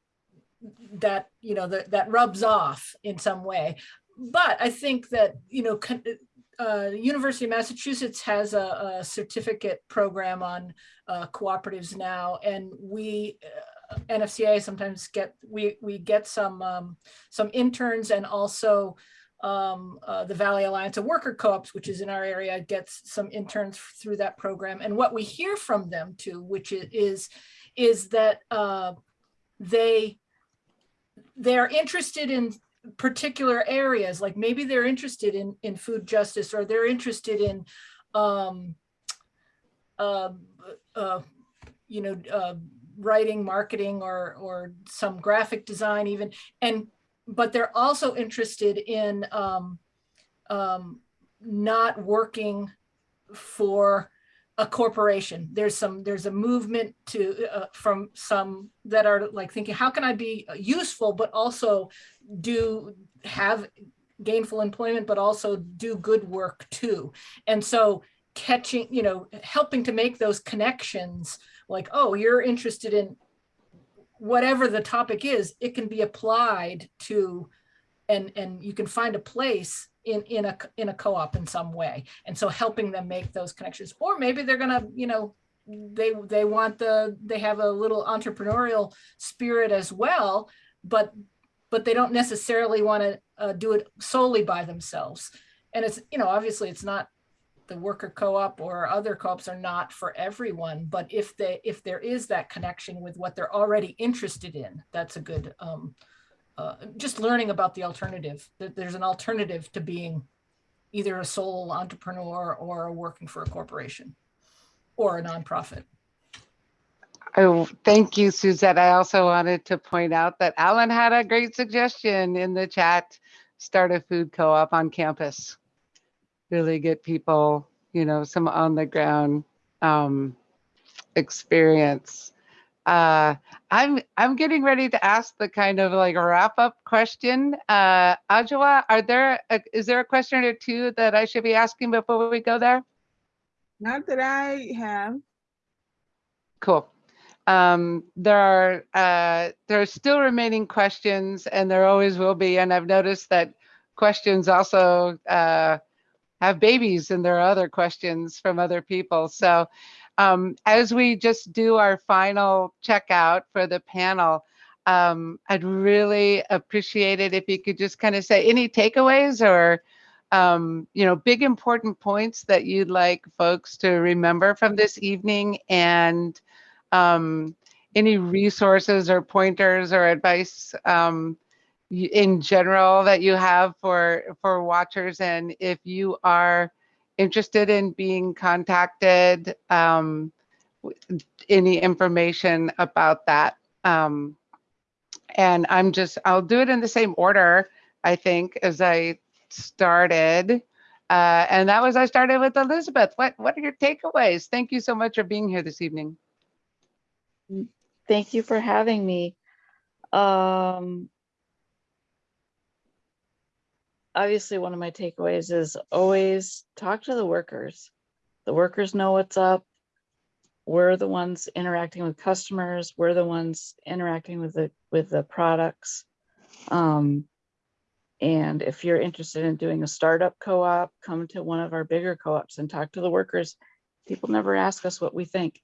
that you know that that rubs off in some way. But I think that you know. Uh, University of Massachusetts has a, a certificate program on uh, cooperatives now, and we uh, NFCA sometimes get we we get some um, some interns and also um, uh, the Valley Alliance of Worker Co-ops, which is in our area, gets some interns through that program. And what we hear from them too, which is is that uh, they they're interested in particular areas, like maybe they're interested in in food justice or they're interested in um, uh, uh, you know, uh, writing, marketing, or or some graphic design even, and but they're also interested in um, um, not working for a corporation. There's some there's a movement to uh, from some that are like thinking, how can I be useful, but also do have gainful employment, but also do good work too. And so catching, you know, helping to make those connections like, oh, you're interested in whatever the topic is, it can be applied to and and you can find a place in in a in a co-op in some way. And so helping them make those connections. Or maybe they're gonna, you know, they they want the they have a little entrepreneurial spirit as well, but but they don't necessarily want to uh, do it solely by themselves. And it's, you know, obviously it's not the worker co-op or other co-ops are not for everyone, but if they if there is that connection with what they're already interested in, that's a good um, uh, just learning about the alternative. That there's an alternative to being either a sole entrepreneur or working for a corporation or a nonprofit. Oh, thank you, Suzette. I also wanted to point out that Alan had a great suggestion in the chat. Start a food co-op on campus. Really get people, you know, some on the ground um, experience. Uh, I'm I'm getting ready to ask the kind of like wrap up question. Uh, Ajwa, are there a, is there a question or two that I should be asking before we go there? Not that I have. Cool. Um, there are uh, there are still remaining questions, and there always will be. And I've noticed that questions also uh, have babies, and there are other questions from other people. So um, as we just do our final checkout for the panel, um, I'd really appreciate it if you could just kind of say any takeaways or um, you know, big important points that you'd like folks to remember from this evening and um, any resources or pointers or advice um, in general that you have for for watchers and if you are interested in being contacted um, any information about that um, and i'm just i'll do it in the same order i think as i started uh, and that was i started with elizabeth. What what are your takeaways? Thank you so much for being here this evening. Thank you for having me. Um, obviously, one of my takeaways is always talk to the workers. The workers know what's up. We're the ones interacting with customers. We're the ones interacting with the with the products. Um, and if you're interested in doing a startup co-op, come to one of our bigger co-ops and talk to the workers. People never ask us what we think.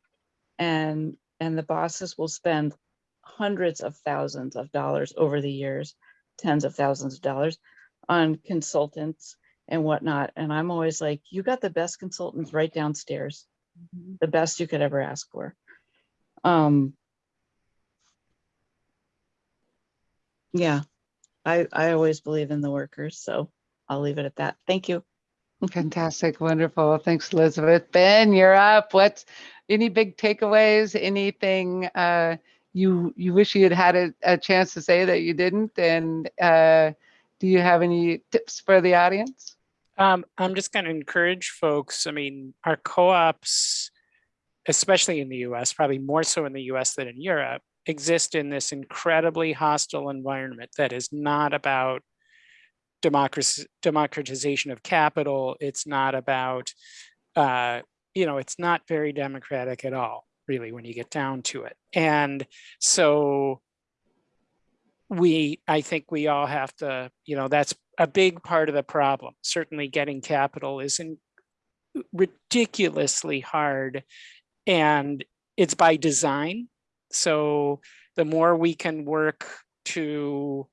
And and the bosses will spend hundreds of thousands of dollars over the years, tens of thousands of dollars on consultants and whatnot. And I'm always like, you got the best consultants right downstairs, the best you could ever ask for. Um, yeah, I, I always believe in the workers, so I'll leave it at that. Thank you. Fantastic, wonderful. Thanks, Elizabeth. Ben, you're up. What's any big takeaways? Anything uh, you you wish you had had a, a chance to say that you didn't? And uh, do you have any tips for the audience? Um, I'm just going to encourage folks. I mean, our co-ops, especially in the US, probably more so in the US than in Europe, exist in this incredibly hostile environment that is not about democratization of capital. It's not about, uh, you know, it's not very democratic at all, really, when you get down to it. And so we, I think we all have to, you know, that's a big part of the problem. Certainly getting capital isn't ridiculously hard and it's by design. So the more we can work to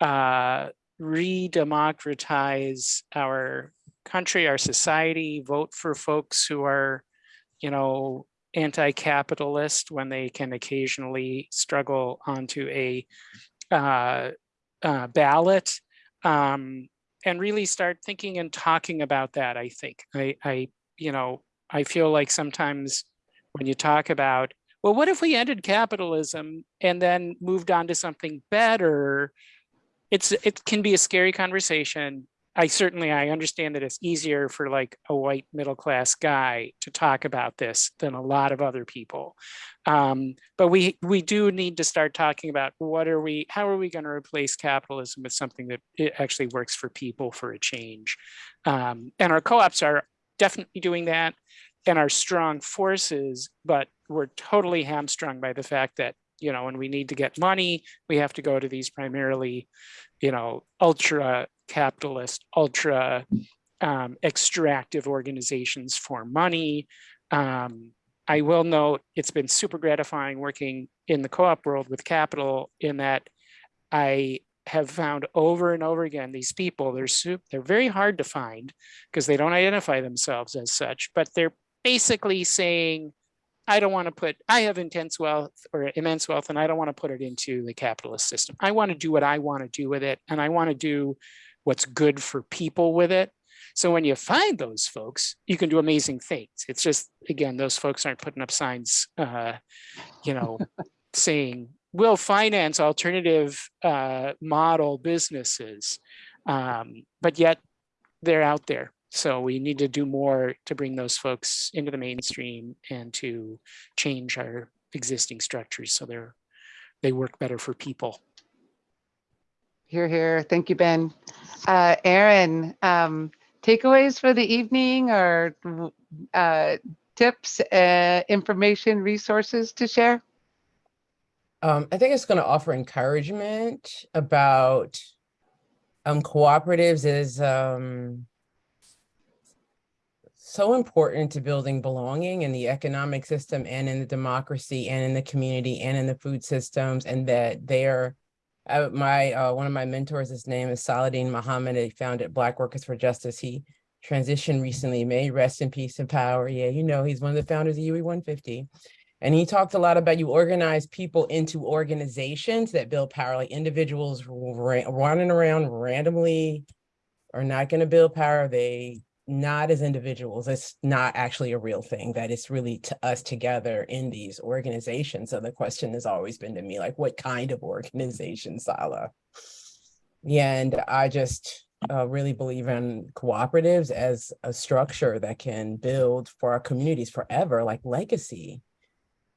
uh, re-democratize our country, our society, vote for folks who are, you know, anti-capitalist when they can occasionally struggle onto a uh, uh, ballot um, and really start thinking and talking about that. I think I, I, you know, I feel like sometimes when you talk about, well, what if we ended capitalism and then moved on to something better? It's it can be a scary conversation. I certainly I understand that it's easier for like a white middle class guy to talk about this than a lot of other people. Um, but we we do need to start talking about what are we how are we going to replace capitalism with something that it actually works for people for a change. Um, and our co-ops are definitely doing that and are strong forces, but we're totally hamstrung by the fact that you know, when we need to get money, we have to go to these primarily, you know, ultra capitalist, ultra um, extractive organizations for money. Um, I will note it's been super gratifying working in the co-op world with capital in that I have found over and over again these people they're super, they're very hard to find because they don't identify themselves as such but they're basically saying I don't want to put, I have intense wealth or immense wealth and I don't want to put it into the capitalist system. I want to do what I want to do with it and I want to do what's good for people with it. So when you find those folks, you can do amazing things. It's just, again, those folks aren't putting up signs, uh, you know, saying, we'll finance alternative uh, model businesses. Um, but yet they're out there so we need to do more to bring those folks into the mainstream and to change our existing structures so they're they work better for people. Here, here. Thank you, Ben. Uh, Erin, um, takeaways for the evening or uh, tips, uh, information, resources to share? Um, I think it's going to offer encouragement about um, cooperatives is um, so important to building belonging in the economic system and in the democracy and in the community and in the food systems and that they're uh, my uh, one of my mentors his name is Saladin Muhammad he founded Black Workers for Justice. He transitioned recently may rest in peace and power. Yeah you know he's one of the founders of UE 150 and he talked a lot about you organize people into organizations that build power like individuals running around randomly are not going to build power. They not as individuals. It's not actually a real thing that it's really to us together in these organizations. So the question has always been to me, like, what kind of organization, Sala? And I just uh, really believe in cooperatives as a structure that can build for our communities forever, like legacy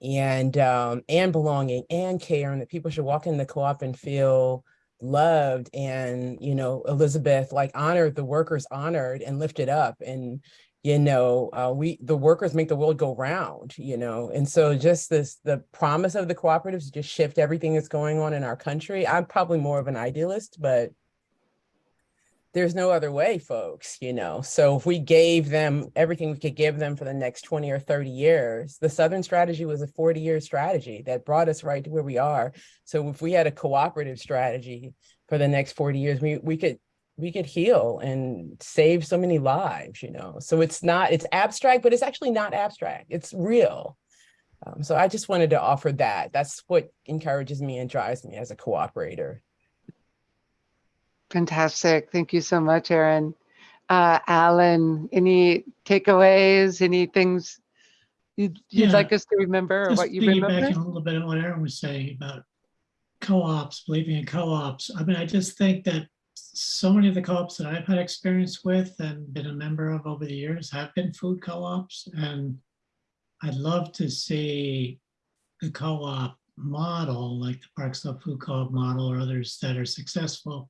and um, and belonging and care, and that people should walk in the co-op and feel loved and you know elizabeth like honored the workers honored and lifted up and you know uh, we the workers make the world go round you know? And so just this the promise of the cooperatives just shift everything that's going on in our country i'm probably more of an idealist but there's no other way, folks, you know? So if we gave them everything we could give them for the next 20 or 30 years, the Southern strategy was a 40 year strategy that brought us right to where we are. So if we had a cooperative strategy for the next 40 years, we, we could we could heal and save so many lives, you know? So it's not, it's abstract, but it's actually not abstract. It's real. Um, so I just wanted to offer that. That's what encourages me and drives me as a cooperator. Fantastic. Thank you so much, Erin. Uh, Alan, any takeaways, any things you'd, you'd Yeah, like us to remember or Just what you remember? a little bit on what Erin was saying about co-ops, believing in co-ops. I mean, I just think that so many of the co-ops that I've had experience with and been a member of over the years have been food co-ops. And I'd love to see the co-op model, like the Park Slope Food Co-op model or others that are successful,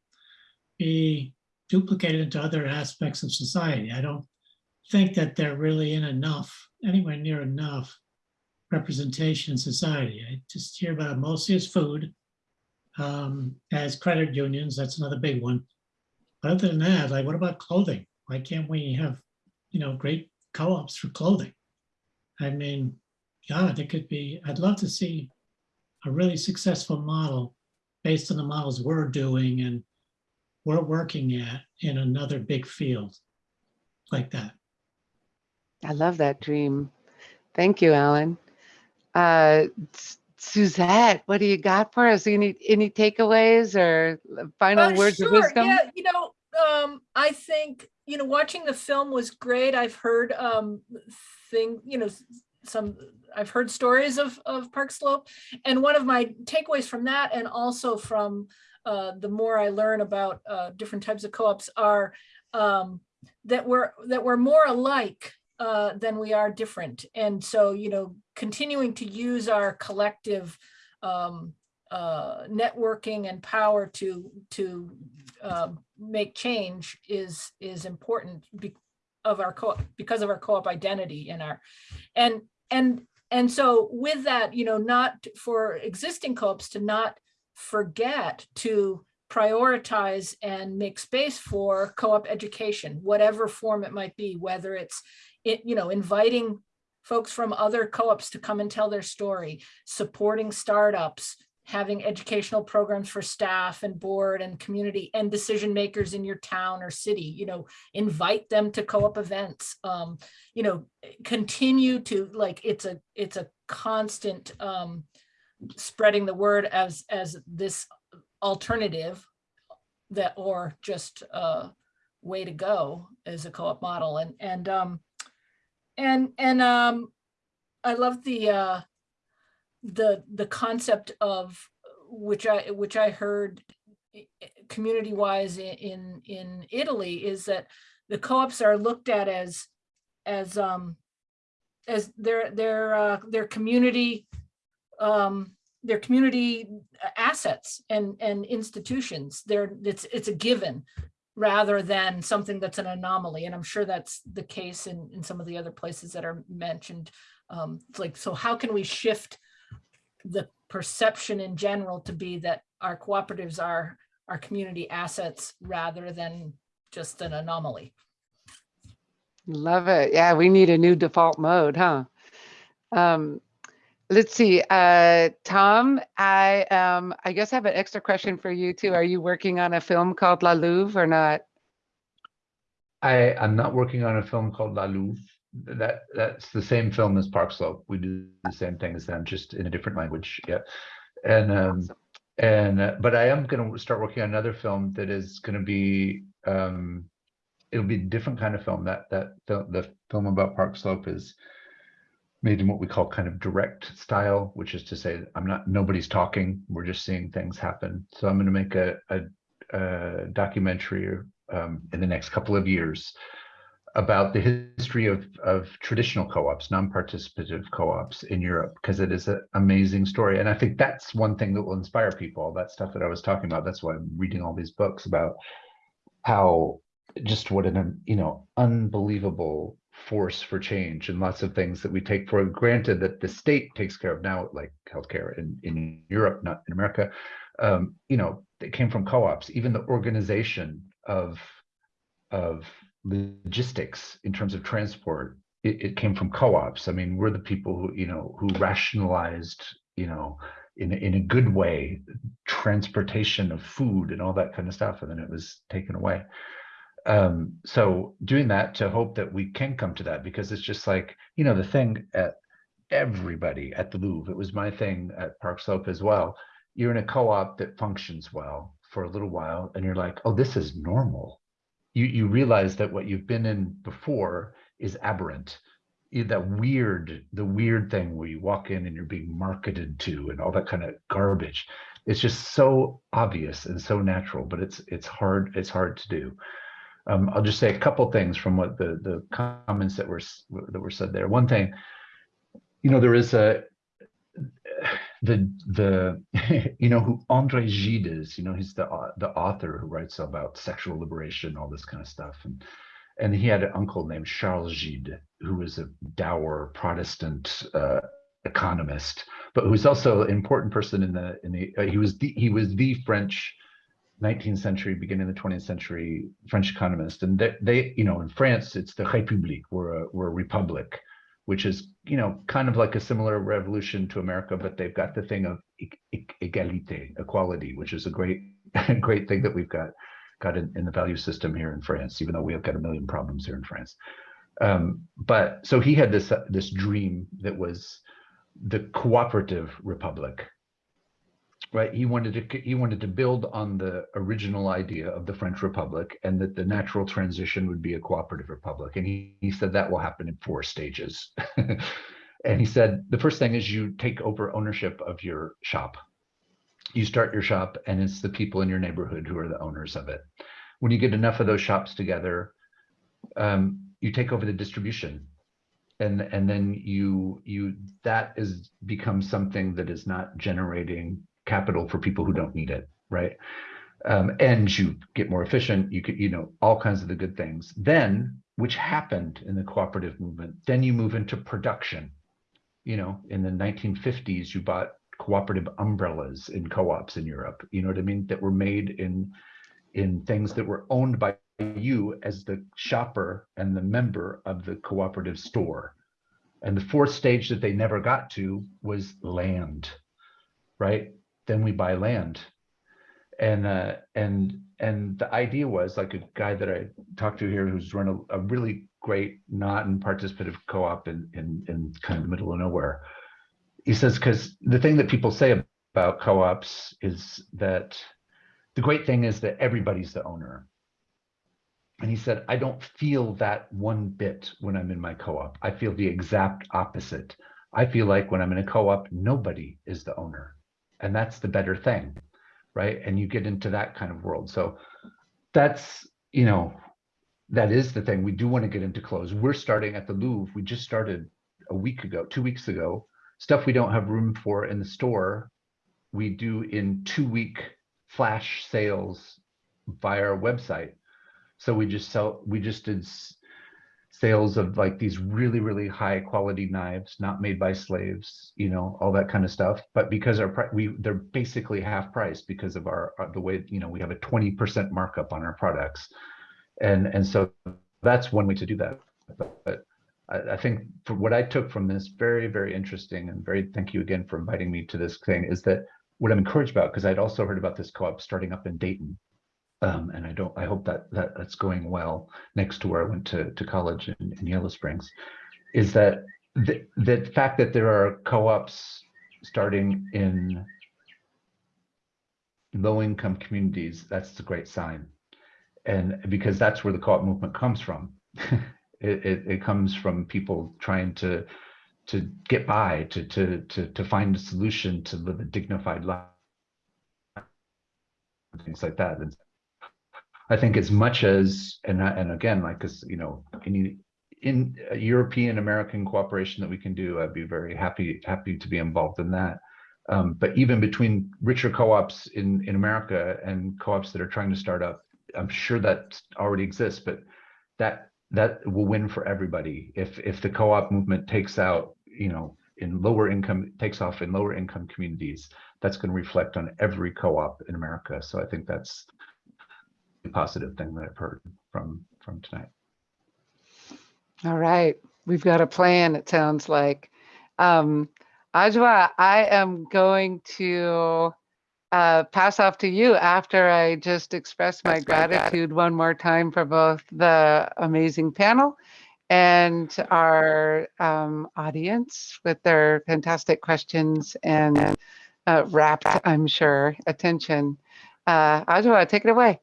be duplicated into other aspects of society. I don't think that they're really in enough, anywhere near enough representation in society. I just hear about mostly as food. Um, as credit unions, that's another big one. But other than that, like what about clothing? Why can't we have, you know, great co-ops for clothing? I mean, God, it could be, I'd love to see a really successful model based on the models we're doing and we're working at in another big field like that. I love that dream. Thank you, Alan. Uh, Suzette, what do you got for us? Any, any takeaways or final Uh, words of sure, wisdom? Yeah, you know, um, I think, you know, watching the film was great. I've heard um thing, you know, some I've heard stories of of Park Slope. And one of my takeaways from that and also from uh the more I learn about uh different types of co-ops are um that we're that we're more alike uh than we are different. And so, you know, continuing to use our collective um uh, networking and power to to uh, make change is is important be, of our co because of our co-op identity and our and and and so with that you know not for existing co-ops to not forget to prioritize and make space for co-op education whatever form it might be whether it's it you know inviting folks from other co-ops to come and tell their story supporting startups having educational programs for staff and board and community and decision makers in your town or city, you know, invite them to co-op events, um, you know, continue to like, it's a, it's a constant um, spreading the word as, as this alternative that, or just a way to go as a co-op model. And, and, um, and, and um, I love the, uh, the the concept of which I which I heard community wise in in Italy is that the co-ops are looked at as as um as their their uh, their community um their community assets and and institutions they're it's it's a given rather than something that's an anomaly and i'm sure that's the case in in some of the other places that are mentioned um it's like so how can we shift the perception in general to be that our cooperatives are our community assets rather than just an anomaly. Love it. Yeah, we need a new default mode, huh? Um, let's see, uh, Tom, I, um, I guess I have an extra question for you too. Are you working on a film called La Louve or not? I, I'm not working on a film called La Louve. That, that's the same film as Park Slope. We do the same thing as them, just in a different language, yeah. And, um, and, uh, but I am gonna start working on another film that is gonna be, um, it'll be a different kind of film. That, that, the, the film about Park Slope is made in what we call kind of direct style, which is to say, I'm not, nobody's talking, we're just seeing things happen. So I'm gonna make a, a, a documentary um, in the next couple of years about the history of, of traditional co-ops, non-participative co-ops in Europe, because it is an amazing story. And I think that's one thing that will inspire people, all that stuff that I was talking about. That's why I'm reading all these books about how just what an, you know, unbelievable force for change and lots of things that we take for granted that the state takes care of now, like healthcare in, in Europe, not in America. Um, you know, it came from co-ops, even the organization of, of logistics in terms of transport, it, it came from co-ops. I mean, we're the people who, you know, who rationalized, you know, in, in a good way, transportation of food and all that kind of stuff, and then it was taken away. Um, so doing that to hope that we can come to that, because it's just like, you know, the thing at everybody at the Louve, it was my thing at Park Slope as well. You're in a co-op that functions well for a little while, and you're like, oh, this is normal you you realize that what you've been in before is aberrant that weird, the weird thing where you walk in and you're being marketed to and all that kind of garbage. It's just so obvious and so natural, but it's it's hard, it's hard to do. Um, I'll just say a couple things from what the the comments that were that were said there. One thing, you know, there is a the the you know who Andre Gide is. You know, he's the the author who writes about sexual liberation, all this kind of stuff, and and he had an uncle named Charles Gide, who was a dour Protestant uh, economist, but who's also an important person in the in the. Uh, he was the he was the French 19th century, beginning of the 20th century French economist, and they, they you know in France it's the République, we're a we're a republic, which is you know kind of like a similar revolution to America, but they've got the thing of égalité, equality, which is a great great thing that we've got got in, in the value system here in France, even though we have got a million problems here in France. Um, but so he had this uh, this dream that was the cooperative republic, right? He wanted to he wanted to build on the original idea of the French Republic, and that the natural transition would be a cooperative republic. And he, he said that will happen in four stages. and he said the first thing is you take over ownership of your shop you start your shop and it's the people in your neighborhood who are the owners of it. When you get enough of those shops together, um, you take over the distribution. And, and then you you that is becomes something that is not generating capital for people who don't need it, right? Um, and you get more efficient, you could, you know, all kinds of the good things. Then, which happened in the cooperative movement, then you move into production. You know, in the 1950s, you bought cooperative umbrellas in co-ops in Europe, you know what I mean, that were made in in things that were owned by you as the shopper and the member of the cooperative store. And the fourth stage that they never got to was land, right? Then we buy land. And uh, and and the idea was like a guy that I talked to here who's run a, a really great not and participative co-op in, in in kind of the middle of nowhere. He says because the thing that people say about co-ops is that the great thing is that everybody's the owner. And he said i don't feel that one bit when i'm in my co-op. I feel the exact opposite. I feel like when i'm in a co-op nobody is the owner and that's the better thing right? And you get into that kind of world. So that's you know that is the thing. We do want to get into clothes. We're starting at the Louve. We just started a week ago two weeks ago. Stuff we don't have room for in the store, we do in two week flash sales via our website. So we just sell, we just did sales of like these really, really high quality knives, not made by slaves, you know, all that kind of stuff. But because our, we, they're basically half price because of our, uh, the way, you know, we have a 20% markup on our products. And, and so that's one way to do that. But, but I, I think for what I took from this, very, very interesting and very, thank you again for inviting me to this thing, is that what I'm encouraged about, because I'd also heard about this co-op starting up in Dayton. Um, and I don't, I hope that, that that's going well next to where I went to, to college in, in Yellow Springs, is that the, the fact that there are co-ops starting in low-income communities, that's a great sign. And because that's where the co-op movement comes from. it, it, it comes from people trying to to get by to to to to find a solution to live a dignified life things like that and i think as much as and and again like as you know any in european american cooperation that we can do i'd be very happy happy to be involved in that. Um, but even between richer co-ops in in america and co-ops that are trying to start up i'm sure that already exists but that that will win for everybody. If if the co-op movement takes out you know in lower income takes off in lower income communities that's going to reflect on every co-op in america. So i think that's positive thing that i've heard from from tonight All right, we've got a plan, it sounds like. Um, Ajwa, I am going to uh, pass off to you after I just express my gratitude one more time for both the amazing panel and our um, audience with their fantastic questions and uh, rapt, I'm sure, attention. Uh, Ajwa, take it away.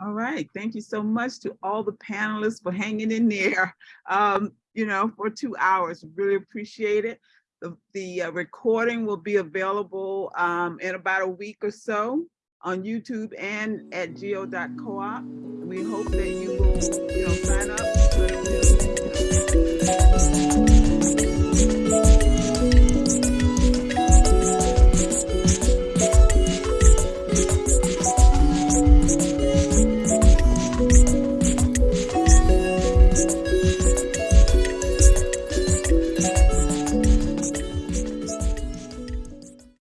All right, thank you so much to all the panelists for hanging in there. Um, you know, for two hours. Really appreciate it. The, the uh, recording will be available um, in about a week or so on YouTube and at geo.coop. We hope that you will, you know, sign up.